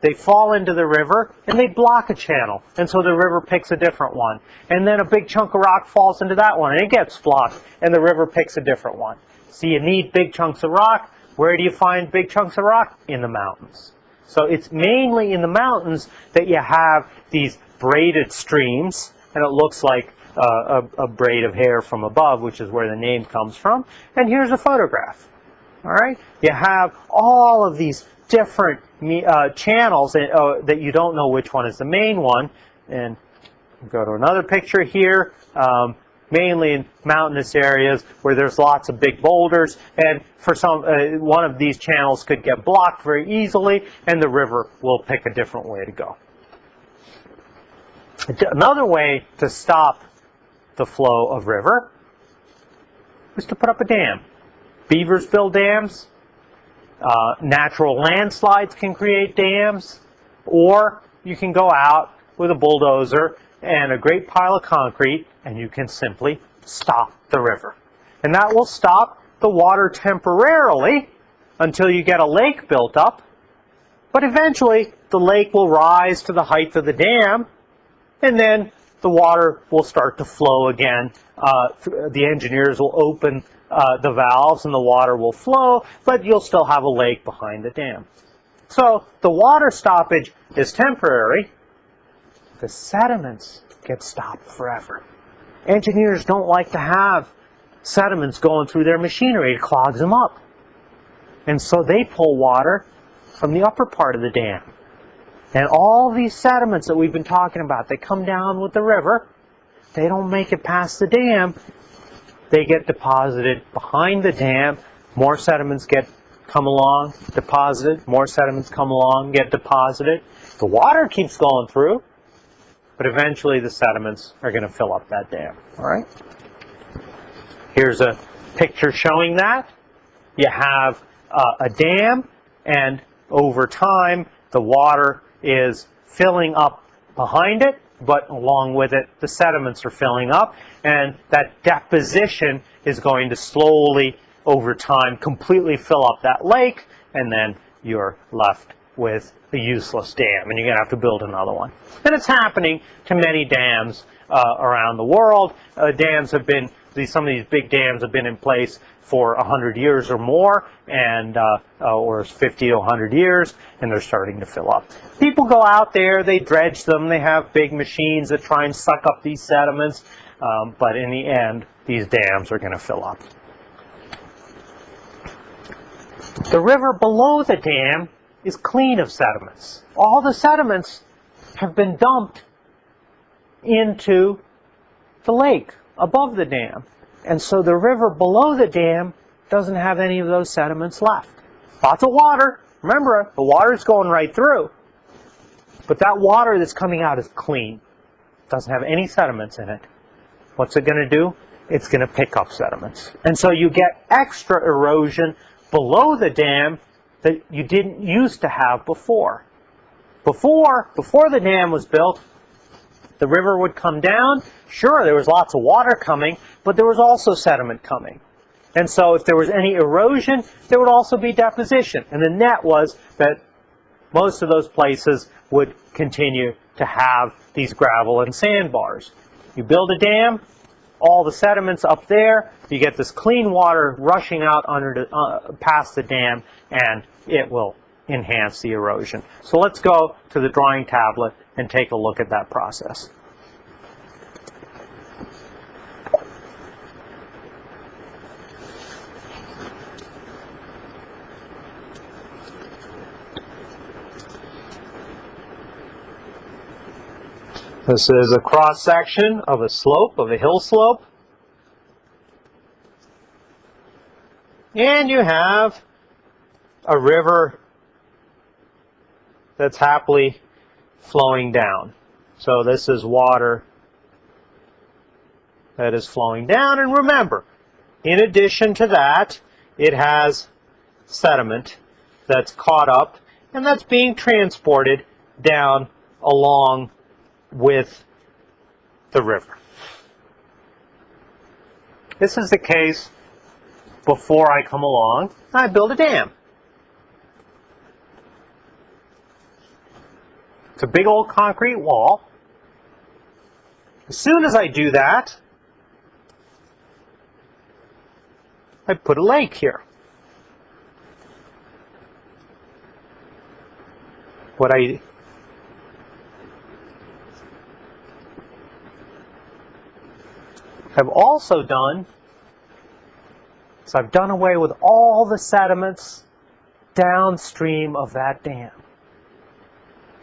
[SPEAKER 1] they fall into the river, and they block a channel, and so the river picks a different one. And then a big chunk of rock falls into that one, and it gets blocked, and the river picks a different one. So you need big chunks of rock. Where do you find big chunks of rock? In the mountains. So it's mainly in the mountains that you have these braided streams, and it looks like uh, a, a, braid of hair from above, which is where the name comes from. And here's a photograph. All right, you have all of these different uh, channels that, uh, that you don't know which one is the main one. And go to another picture here. Um, mainly in mountainous areas where there's lots of big boulders and for some uh, one of these channels could get blocked very easily and the river will pick a different way to go. Another way to stop the flow of river is to put up a dam. Beavers build dams. Uh, natural landslides can create dams. Or you can go out with a bulldozer and a great pile of concrete and you can simply stop the river. And that will stop the water temporarily until you get a lake built up. But eventually, the lake will rise to the height of the dam, and then the water will start to flow again. Uh, the engineers will open uh, the valves and the water will flow, but you'll still have a lake behind the dam. So the water stoppage is temporary. The sediments get stopped forever. Engineers don't like to have sediments going through their machinery. It clogs them up. And so they pull water from the upper part of the dam. And all these sediments that we've been talking about, they come down with the river. They don't make it past the dam. They get deposited behind the dam. More sediments get come along, deposited. More sediments come along, get deposited. The water keeps going through, but eventually the sediments are going to fill up that dam. All right. Here's a picture showing that. You have uh, a dam, and over time, the water is filling up behind it, but along with it, the sediments are filling up, and that deposition is going to slowly, over time, completely fill up that lake, and then you're left with a useless dam, and you're going to have to build another one. And it's happening to many dams uh, around the world. Uh, dams have been, these, some of these big dams have been in place for 100 years or more, and uh, uh or 50 to 100 years, and they're starting to fill up. People go out there, they dredge them, they have big machines that try and suck up these sediments, um, but in the end, these dams are going to fill up. The river below the dam is clean of sediments. All the sediments have been dumped into the lake above the dam. And so the river below the dam doesn't have any of those sediments left. Lots of water. Remember, the water is going right through. But that water that's coming out is clean. Doesn't have any sediments in it. What's it going to do? It's going to pick up sediments. And so you get extra erosion below the dam that you didn't used to have before. Before, before the dam was built, the river would come down. Sure, there was lots of water coming, but there was also sediment coming. And so if there was any erosion, there would also be deposition. And the net was that most of those places would continue to have these gravel and sandbars. You build a dam, all the sediments up there, you get this clean water rushing out under the, uh, past the dam, and it will enhance the erosion. So let's go to the drawing tablet and take a look at that process. This is a cross section of a slope, of a hill slope. And you have a river that's happily flowing down. So this is water that is flowing down. And remember, in addition to that, it has sediment that's caught up and that's being transported down along with the river. This is the case before I come along I build a dam. It's a big old concrete wall. As soon as I do that, I put a lake here. What I have also done is I've done away with all the sediments downstream of that dam.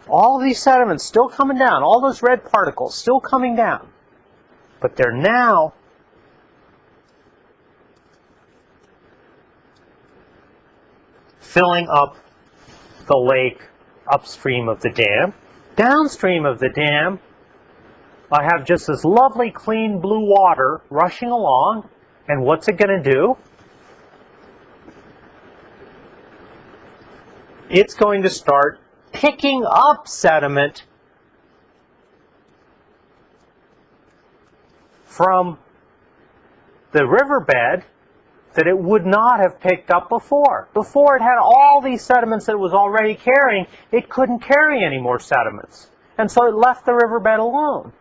[SPEAKER 1] All these sediments still coming down, all those red particles still coming down, but they're now filling up the lake upstream of the dam. Downstream of the dam, I have just this lovely clean blue water rushing along. And what's it going to do? It's going to start picking up sediment from the riverbed that it would not have picked up before. Before it had all these sediments that it was already carrying, it couldn't carry any more sediments. And so it left the riverbed alone.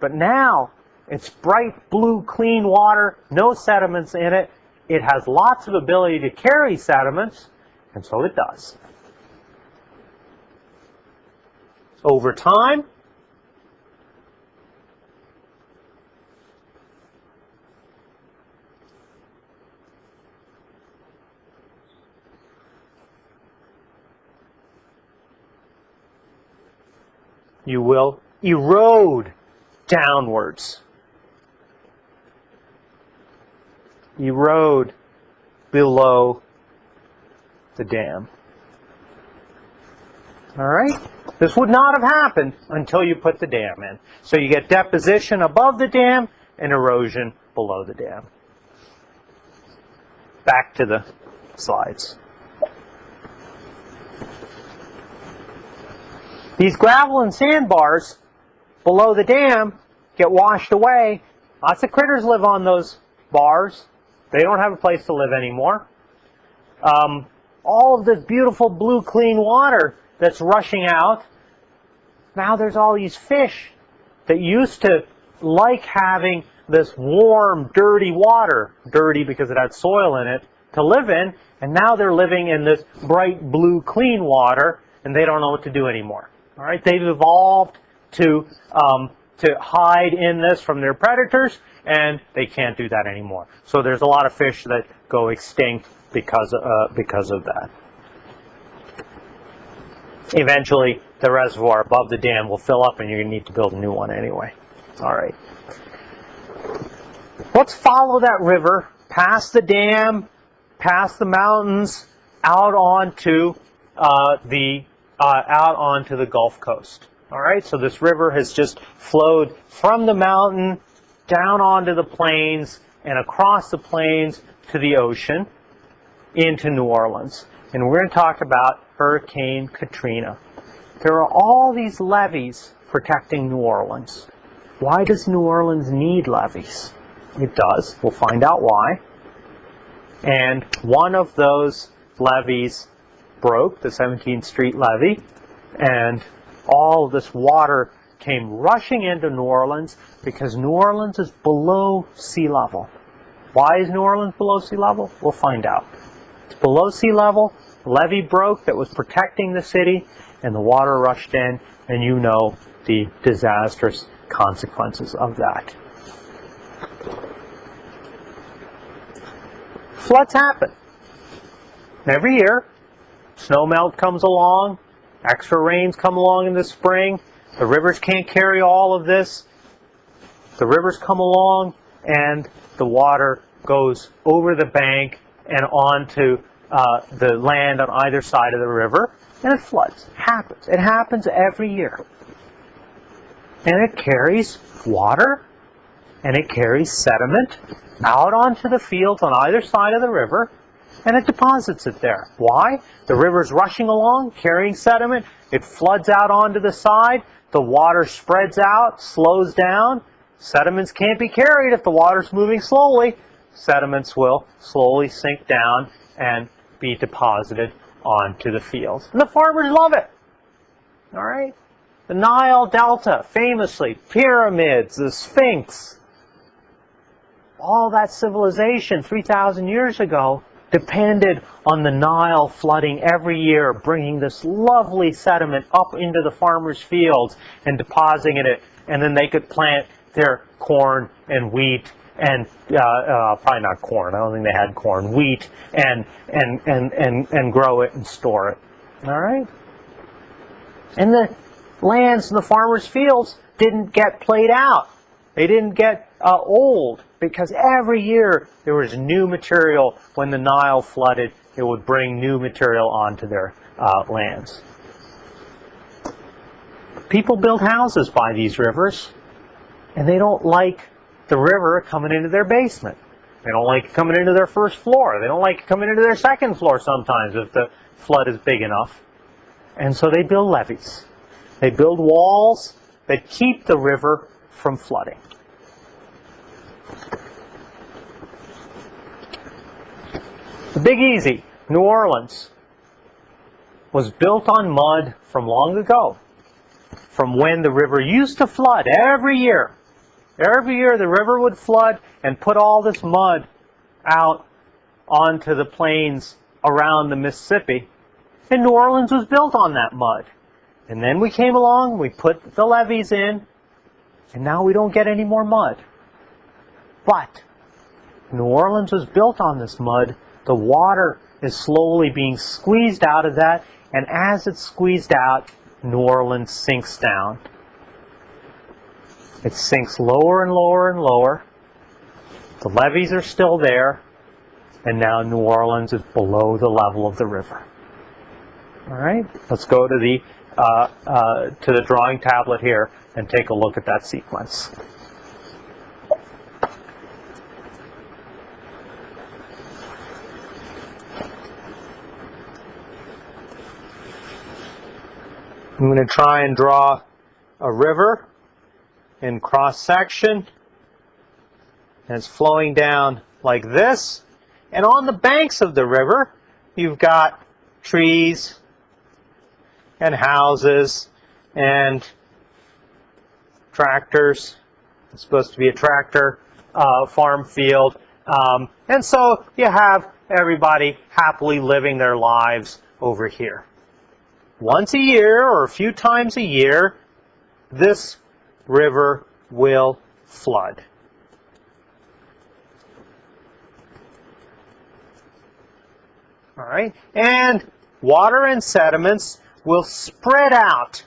[SPEAKER 1] But now it's bright blue clean water, no sediments in it. It has lots of ability to carry sediments, and so it does. Over time, you will erode downwards. Erode below the dam. All right? This would not have happened until you put the dam in. So you get deposition above the dam and erosion below the dam. Back to the slides. These gravel and sandbars below the dam get washed away. Lots of critters live on those bars. They don't have a place to live anymore. Um, all of this beautiful blue clean water that's rushing out, now there's all these fish that used to like having this warm, dirty water, dirty because it had soil in it, to live in, and now they're living in this bright blue clean water, and they don't know what to do anymore. All right, they've evolved to, um, to hide in this from their predators, and they can't do that anymore. So there's a lot of fish that go extinct because, uh, because of that. Eventually, the reservoir above the dam will fill up and you're going to need to build a new one anyway. All right. Let's follow that river past the dam, past the mountains, out onto uh, the uh, out onto the Gulf Coast. All right, so this river has just flowed from the mountain down onto the plains and across the plains to the ocean into New Orleans. And we're going to talk about Hurricane Katrina. There are all these levees protecting New Orleans. Why does New Orleans need levees? It does. We'll find out why. And one of those levees broke, the 17th Street levee, and all this water came rushing into New Orleans because New Orleans is below sea level. Why is New Orleans below sea level? We'll find out. It's below sea level, levee broke that was protecting the city, and the water rushed in, and you know the disastrous consequences of that. Floods happen. Every year, snow melt comes along, extra rains come along in the spring, the rivers can't carry all of this. The rivers come along and the water goes over the bank and onto uh, the land on either side of the river and it floods. It happens. It happens every year. And it carries water and it carries sediment out onto the fields on either side of the river and it deposits it there. Why? The river's rushing along, carrying sediment. It floods out onto the side. The water spreads out, slows down. Sediments can't be carried if the water's moving slowly. Sediments will slowly sink down and be deposited onto the fields. And the farmers love it. All right? The Nile Delta, famously, pyramids, the Sphinx, all that civilization 3,000 years ago depended on the Nile flooding every year, bringing this lovely sediment up into the farmers' fields and depositing it, and then they could plant their corn and wheat and uh, uh, probably not corn. I don't think they had corn, wheat, and and and and and grow it and store it. All right. And the lands and the farmers' fields didn't get played out. They didn't get uh, old because every year there was new material. When the Nile flooded, it would bring new material onto their uh, lands. People build houses by these rivers, and they don't like the river coming into their basement. They don't like coming into their first floor. They don't like coming into their second floor sometimes if the flood is big enough. And so they build levees. They build walls that keep the river from flooding. The Big Easy, New Orleans, was built on mud from long ago, from when the river used to flood every year. Every year the river would flood and put all this mud out onto the plains around the Mississippi. And New Orleans was built on that mud. And then we came along, we put the levees in, and now we don't get any more mud. But New Orleans was built on this mud. The water is slowly being squeezed out of that, and as it's squeezed out, New Orleans sinks down. It sinks lower and lower and lower. The levees are still there, and now New Orleans is below the level of the river. All right, let's go to the uh, uh, to the drawing tablet here and take a look at that sequence. I'm going to try and draw a river in cross section. And it's flowing down like this. And on the banks of the river, you've got trees and houses and tractors. It's supposed to be a tractor uh, farm field. Um, and so you have everybody happily living their lives over here. Once a year or a few times a year, this river will flood. All right, and water and sediments will spread out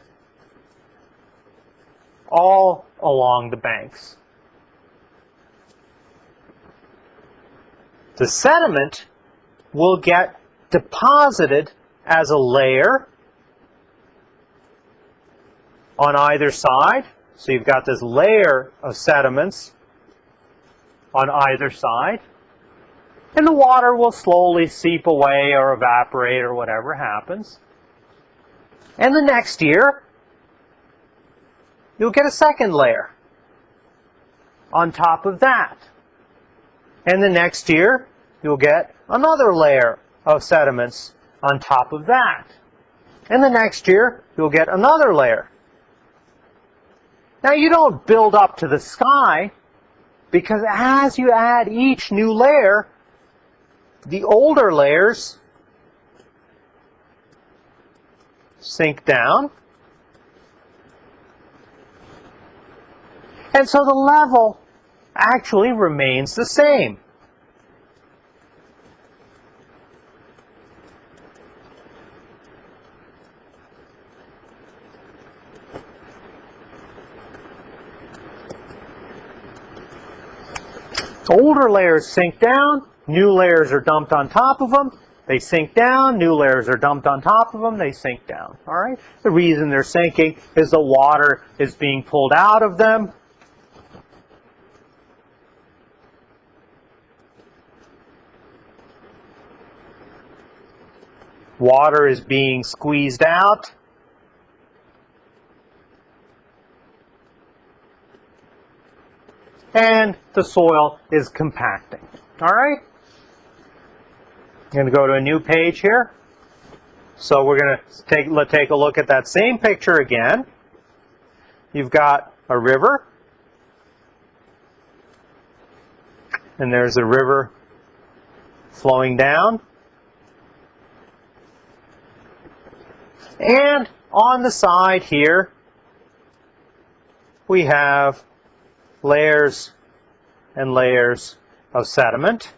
[SPEAKER 1] all along the banks. The sediment will get deposited as a layer on either side so you've got this layer of sediments on either side. And the water will slowly seep away or evaporate or whatever happens. And the next year, you'll get a second layer on top of that. And the next year, you'll get another layer of sediments on top of that. And the next year, you'll get another layer. Now you don't build up to the sky because as you add each new layer, the older layers sink down. And so the level actually remains the same. Older layers sink down, new layers are dumped on top of them, they sink down, new layers are dumped on top of them, they sink down. All right? The reason they're sinking is the water is being pulled out of them. Water is being squeezed out. And the soil is compacting. All right? I'm going to go to a new page here. So we're going to take, let, take a look at that same picture again. You've got a river. And there's a river flowing down. And on the side here, we have layers and layers of sediment.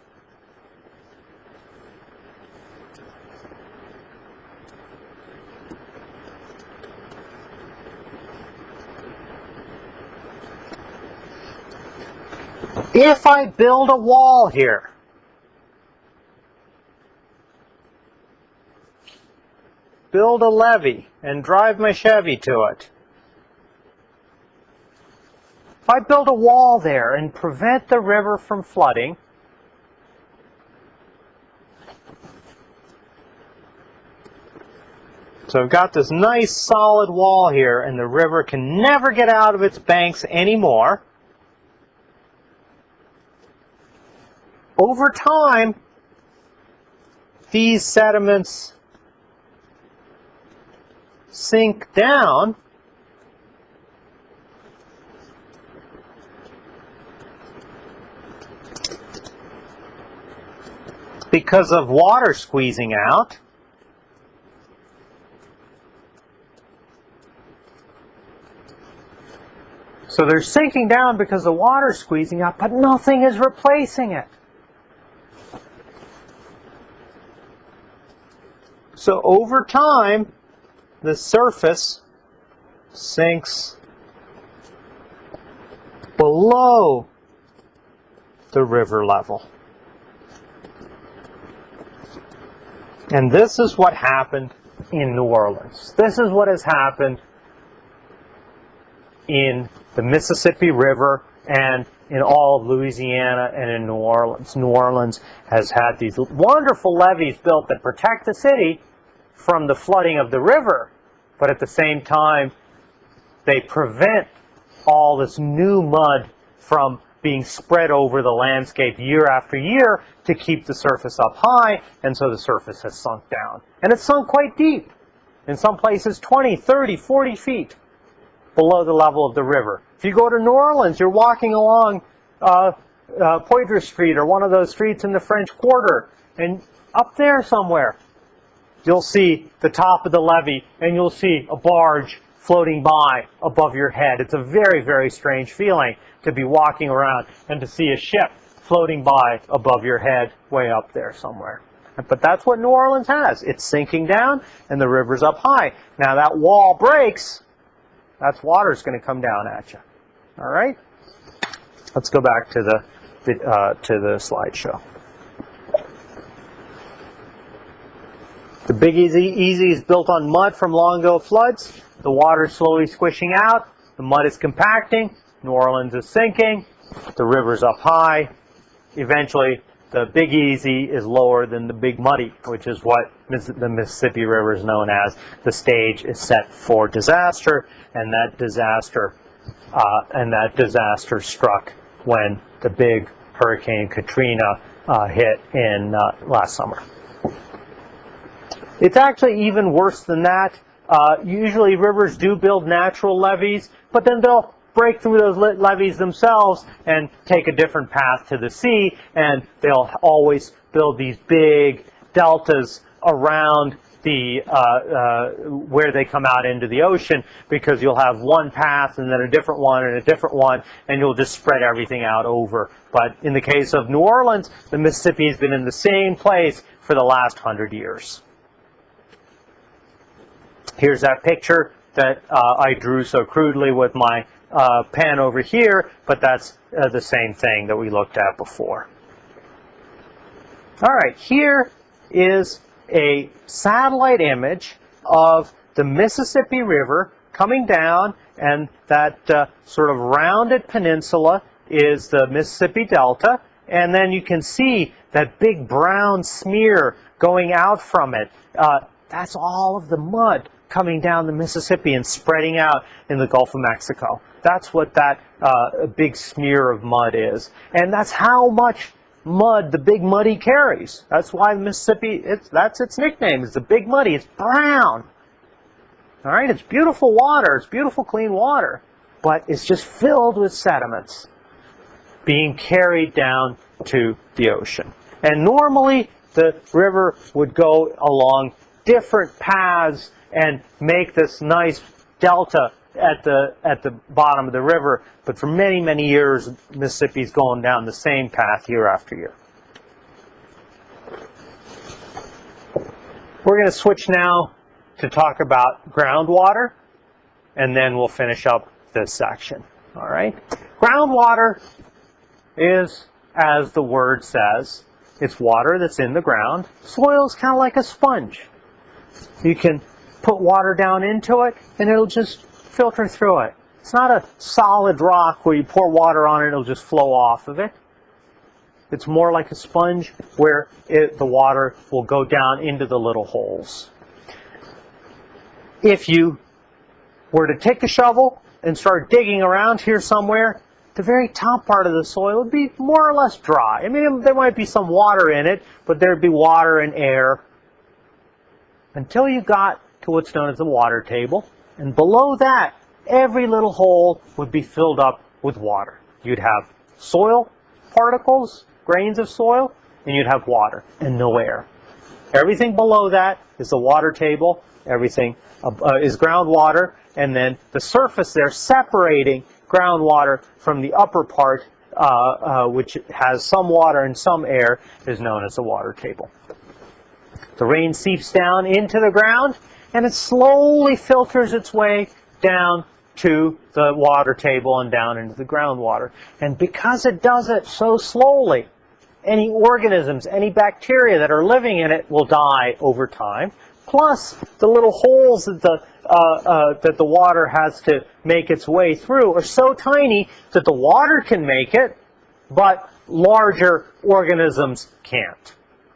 [SPEAKER 1] If I build a wall here, build a levee and drive my Chevy to it, if I build a wall there and prevent the river from flooding, So I've got this nice solid wall here and the river can never get out of its banks anymore. Over time, these sediments sink down because of water squeezing out. So they're sinking down because the water's squeezing out, but nothing is replacing it. So over time, the surface sinks below the river level. And this is what happened in New Orleans. This is what has happened in the Mississippi River and in all of Louisiana and in New Orleans. New Orleans has had these wonderful levees built that protect the city from the flooding of the river, but at the same time, they prevent all this new mud from being spread over the landscape year after year to keep the surface up high, and so the surface has sunk down. And it's sunk quite deep. In some places 20, 30, 40 feet below the level of the river. If you go to New Orleans, you're walking along uh, uh, Poydras Street or one of those streets in the French Quarter, and up there somewhere, you'll see the top of the levee, and you'll see a barge floating by above your head. It's a very, very strange feeling to be walking around and to see a ship floating by above your head way up there somewhere. But that's what New Orleans has. It's sinking down and the river's up high. Now that wall breaks, that's water's going to come down at you. All right? Let's go back to the, uh, to the slideshow. The Big Easy, Easy is built on mud from long ago floods. The water is slowly squishing out. The mud is compacting. New Orleans is sinking. The river's up high. Eventually, the Big Easy is lower than the Big Muddy, which is what the Mississippi River is known as. The stage is set for disaster, and that disaster uh, and that disaster struck when the big Hurricane Katrina uh, hit in uh, last summer. It's actually even worse than that. Uh, usually rivers do build natural levees, but then they'll break through those levees themselves and take a different path to the sea, and they'll always build these big deltas around the uh, uh, where they come out into the ocean because you'll have one path and then a different one and a different one and you'll just spread everything out over. But in the case of New Orleans, the Mississippi has been in the same place for the last hundred years. Here's that picture that uh, I drew so crudely with my uh, pen over here, but that's uh, the same thing that we looked at before. All right, here is a satellite image of the Mississippi River coming down, and that uh, sort of rounded peninsula is the Mississippi Delta, and then you can see that big brown smear going out from it. Uh, that's all of the mud coming down the Mississippi and spreading out in the Gulf of Mexico. That's what that uh, big smear of mud is. And that's how much mud the Big Muddy carries. That's why the Mississippi, it's, that's its nickname, it's the Big Muddy. It's brown. All right, it's beautiful water. It's beautiful clean water. But it's just filled with sediments being carried down to the ocean. And normally the river would go along different paths and make this nice delta at the at the bottom of the river. But for many many years, Mississippi's going down the same path year after year. We're going to switch now to talk about groundwater, and then we'll finish up this section. All right, groundwater is, as the word says, it's water that's in the ground. Soil is kind of like a sponge. You can put water down into it, and it'll just filter through it. It's not a solid rock where you pour water on it, it'll just flow off of it. It's more like a sponge where it, the water will go down into the little holes. If you were to take a shovel and start digging around here somewhere, the very top part of the soil would be more or less dry. I mean, there might be some water in it, but there'd be water and air until you got to what's known as the water table. And below that, every little hole would be filled up with water. You'd have soil particles, grains of soil, and you'd have water and no air. Everything below that is the water table. Everything uh, is groundwater, and then the surface there separating groundwater from the upper part, uh, uh, which has some water and some air, is known as the water table. The rain seeps down into the ground, and it slowly filters its way down to the water table and down into the groundwater. And because it does it so slowly, any organisms, any bacteria that are living in it will die over time. Plus, the little holes that the uh, uh, that the water has to make its way through are so tiny that the water can make it, but larger organisms can't.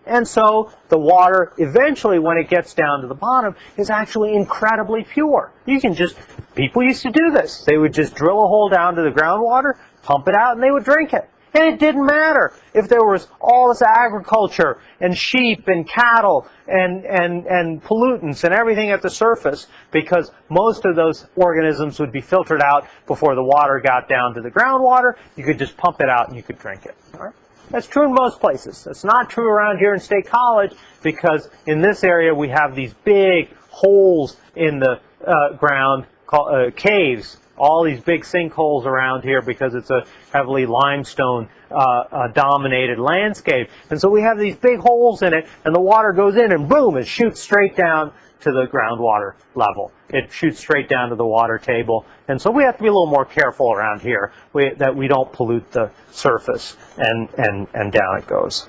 [SPEAKER 1] And so the water, eventually when it gets down to the bottom, is actually incredibly pure. You can just, people used to do this. They would just drill a hole down to the groundwater, pump it out, and they would drink it. And it didn't matter if there was all this agriculture and sheep and cattle and, and, and pollutants and everything at the surface because most of those organisms would be filtered out before the water got down to the groundwater. You could just pump it out and you could drink it. That's true in most places. That's not true around here in State College because in this area we have these big holes in the uh, ground called uh, caves. All these big sinkholes around here because it's a heavily limestone uh, uh, dominated landscape. And so we have these big holes in it and the water goes in and boom, it shoots straight down to the groundwater level. It shoots straight down to the water table. And so we have to be a little more careful around here we, that we don't pollute the surface and, and, and down it goes.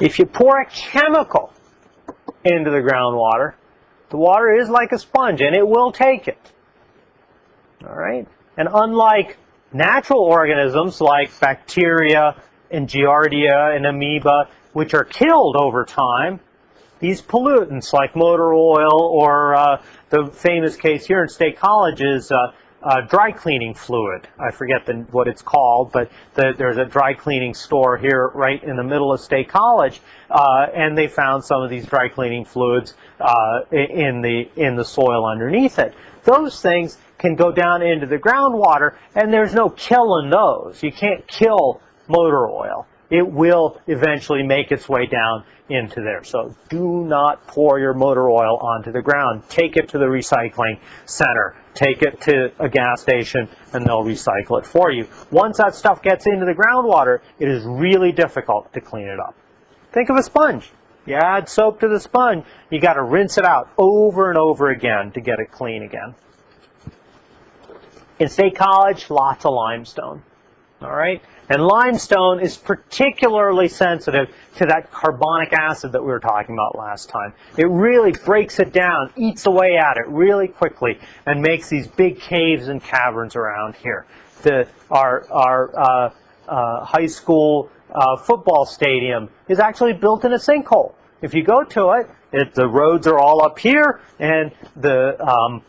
[SPEAKER 1] If you pour a chemical into the groundwater, the water is like a sponge and it will take it. All right? And unlike natural organisms like bacteria and giardia and amoeba which are killed over time, these pollutants like motor oil or uh, the famous case here in State College is uh, uh, dry cleaning fluid. I forget the, what it's called, but the, there's a dry cleaning store here right in the middle of State College, uh, and they found some of these dry cleaning fluids uh, in the in the soil underneath it. Those things can go down into the groundwater, and there's no killing those. You can't kill motor oil. It will eventually make its way down into there. So do not pour your motor oil onto the ground. Take it to the recycling center. Take it to a gas station and they'll recycle it for you. Once that stuff gets into the groundwater, it is really difficult to clean it up. Think of a sponge. You add soap to the sponge, you got to rinse it out over and over again to get it clean again. In State College, lots of limestone. All right? And limestone is particularly sensitive to that carbonic acid that we were talking about last time. It really breaks it down, eats away at it really quickly, and makes these big caves and caverns around here. The, our our uh, uh, high school uh, football stadium is actually built in a sinkhole. If you go to it, it the roads are all up here, and the um,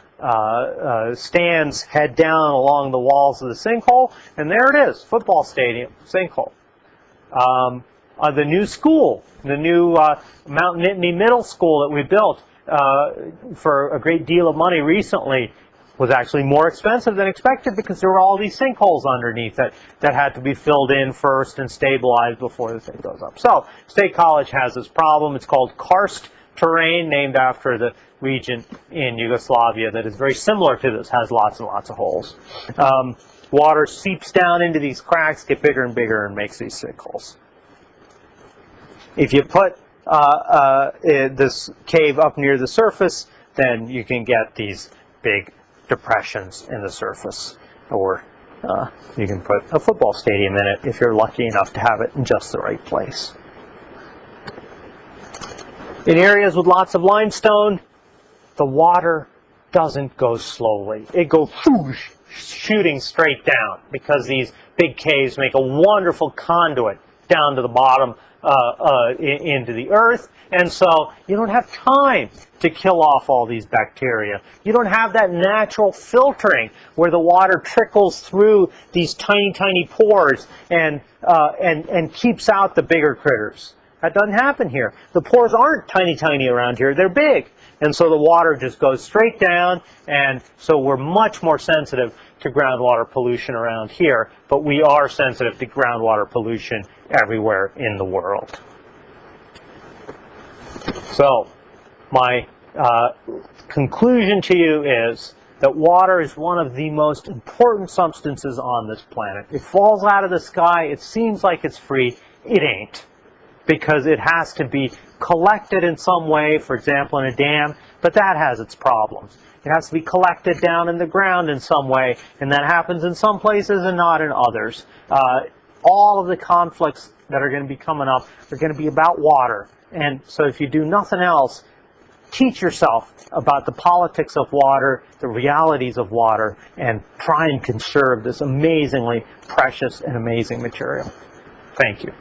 [SPEAKER 1] stands head down along the walls of the sinkhole, and there it is, football stadium, sinkhole. Um, uh, the new school, the new uh, Mount Nittany Middle School that we built uh, for a great deal of money recently was actually more expensive than expected because there were all these sinkholes underneath it that had to be filled in first and stabilized before the thing goes up. So State College has this problem. It's called karst terrain, named after the region in Yugoslavia that is very similar to this, has lots and lots of holes. Um, water seeps down into these cracks, get bigger and bigger, and makes these sinkholes. If you put uh, uh, this cave up near the surface, then you can get these big depressions in the surface. Or uh, you can put a football stadium in it if you're lucky enough to have it in just the right place. In areas with lots of limestone, the water doesn't go slowly. It goes shooting straight down because these big caves make a wonderful conduit down to the bottom uh, uh, into the earth. And so you don't have time to kill off all these bacteria. You don't have that natural filtering where the water trickles through these tiny, tiny pores and, uh, and, and keeps out the bigger critters. That doesn't happen here. The pores aren't tiny, tiny around here. They're big. And so the water just goes straight down, and so we're much more sensitive to groundwater pollution around here, but we are sensitive to groundwater pollution everywhere in the world. So, my uh, conclusion to you is that water is one of the most important substances on this planet. It falls out of the sky, it seems like it's free, it ain't because it has to be collected in some way, for example, in a dam, but that has its problems. It has to be collected down in the ground in some way, and that happens in some places and not in others. Uh, all of the conflicts that are going to be coming up are going to be about water. And so if you do nothing else, teach yourself about the politics of water, the realities of water, and try and conserve this amazingly precious and amazing material. Thank you.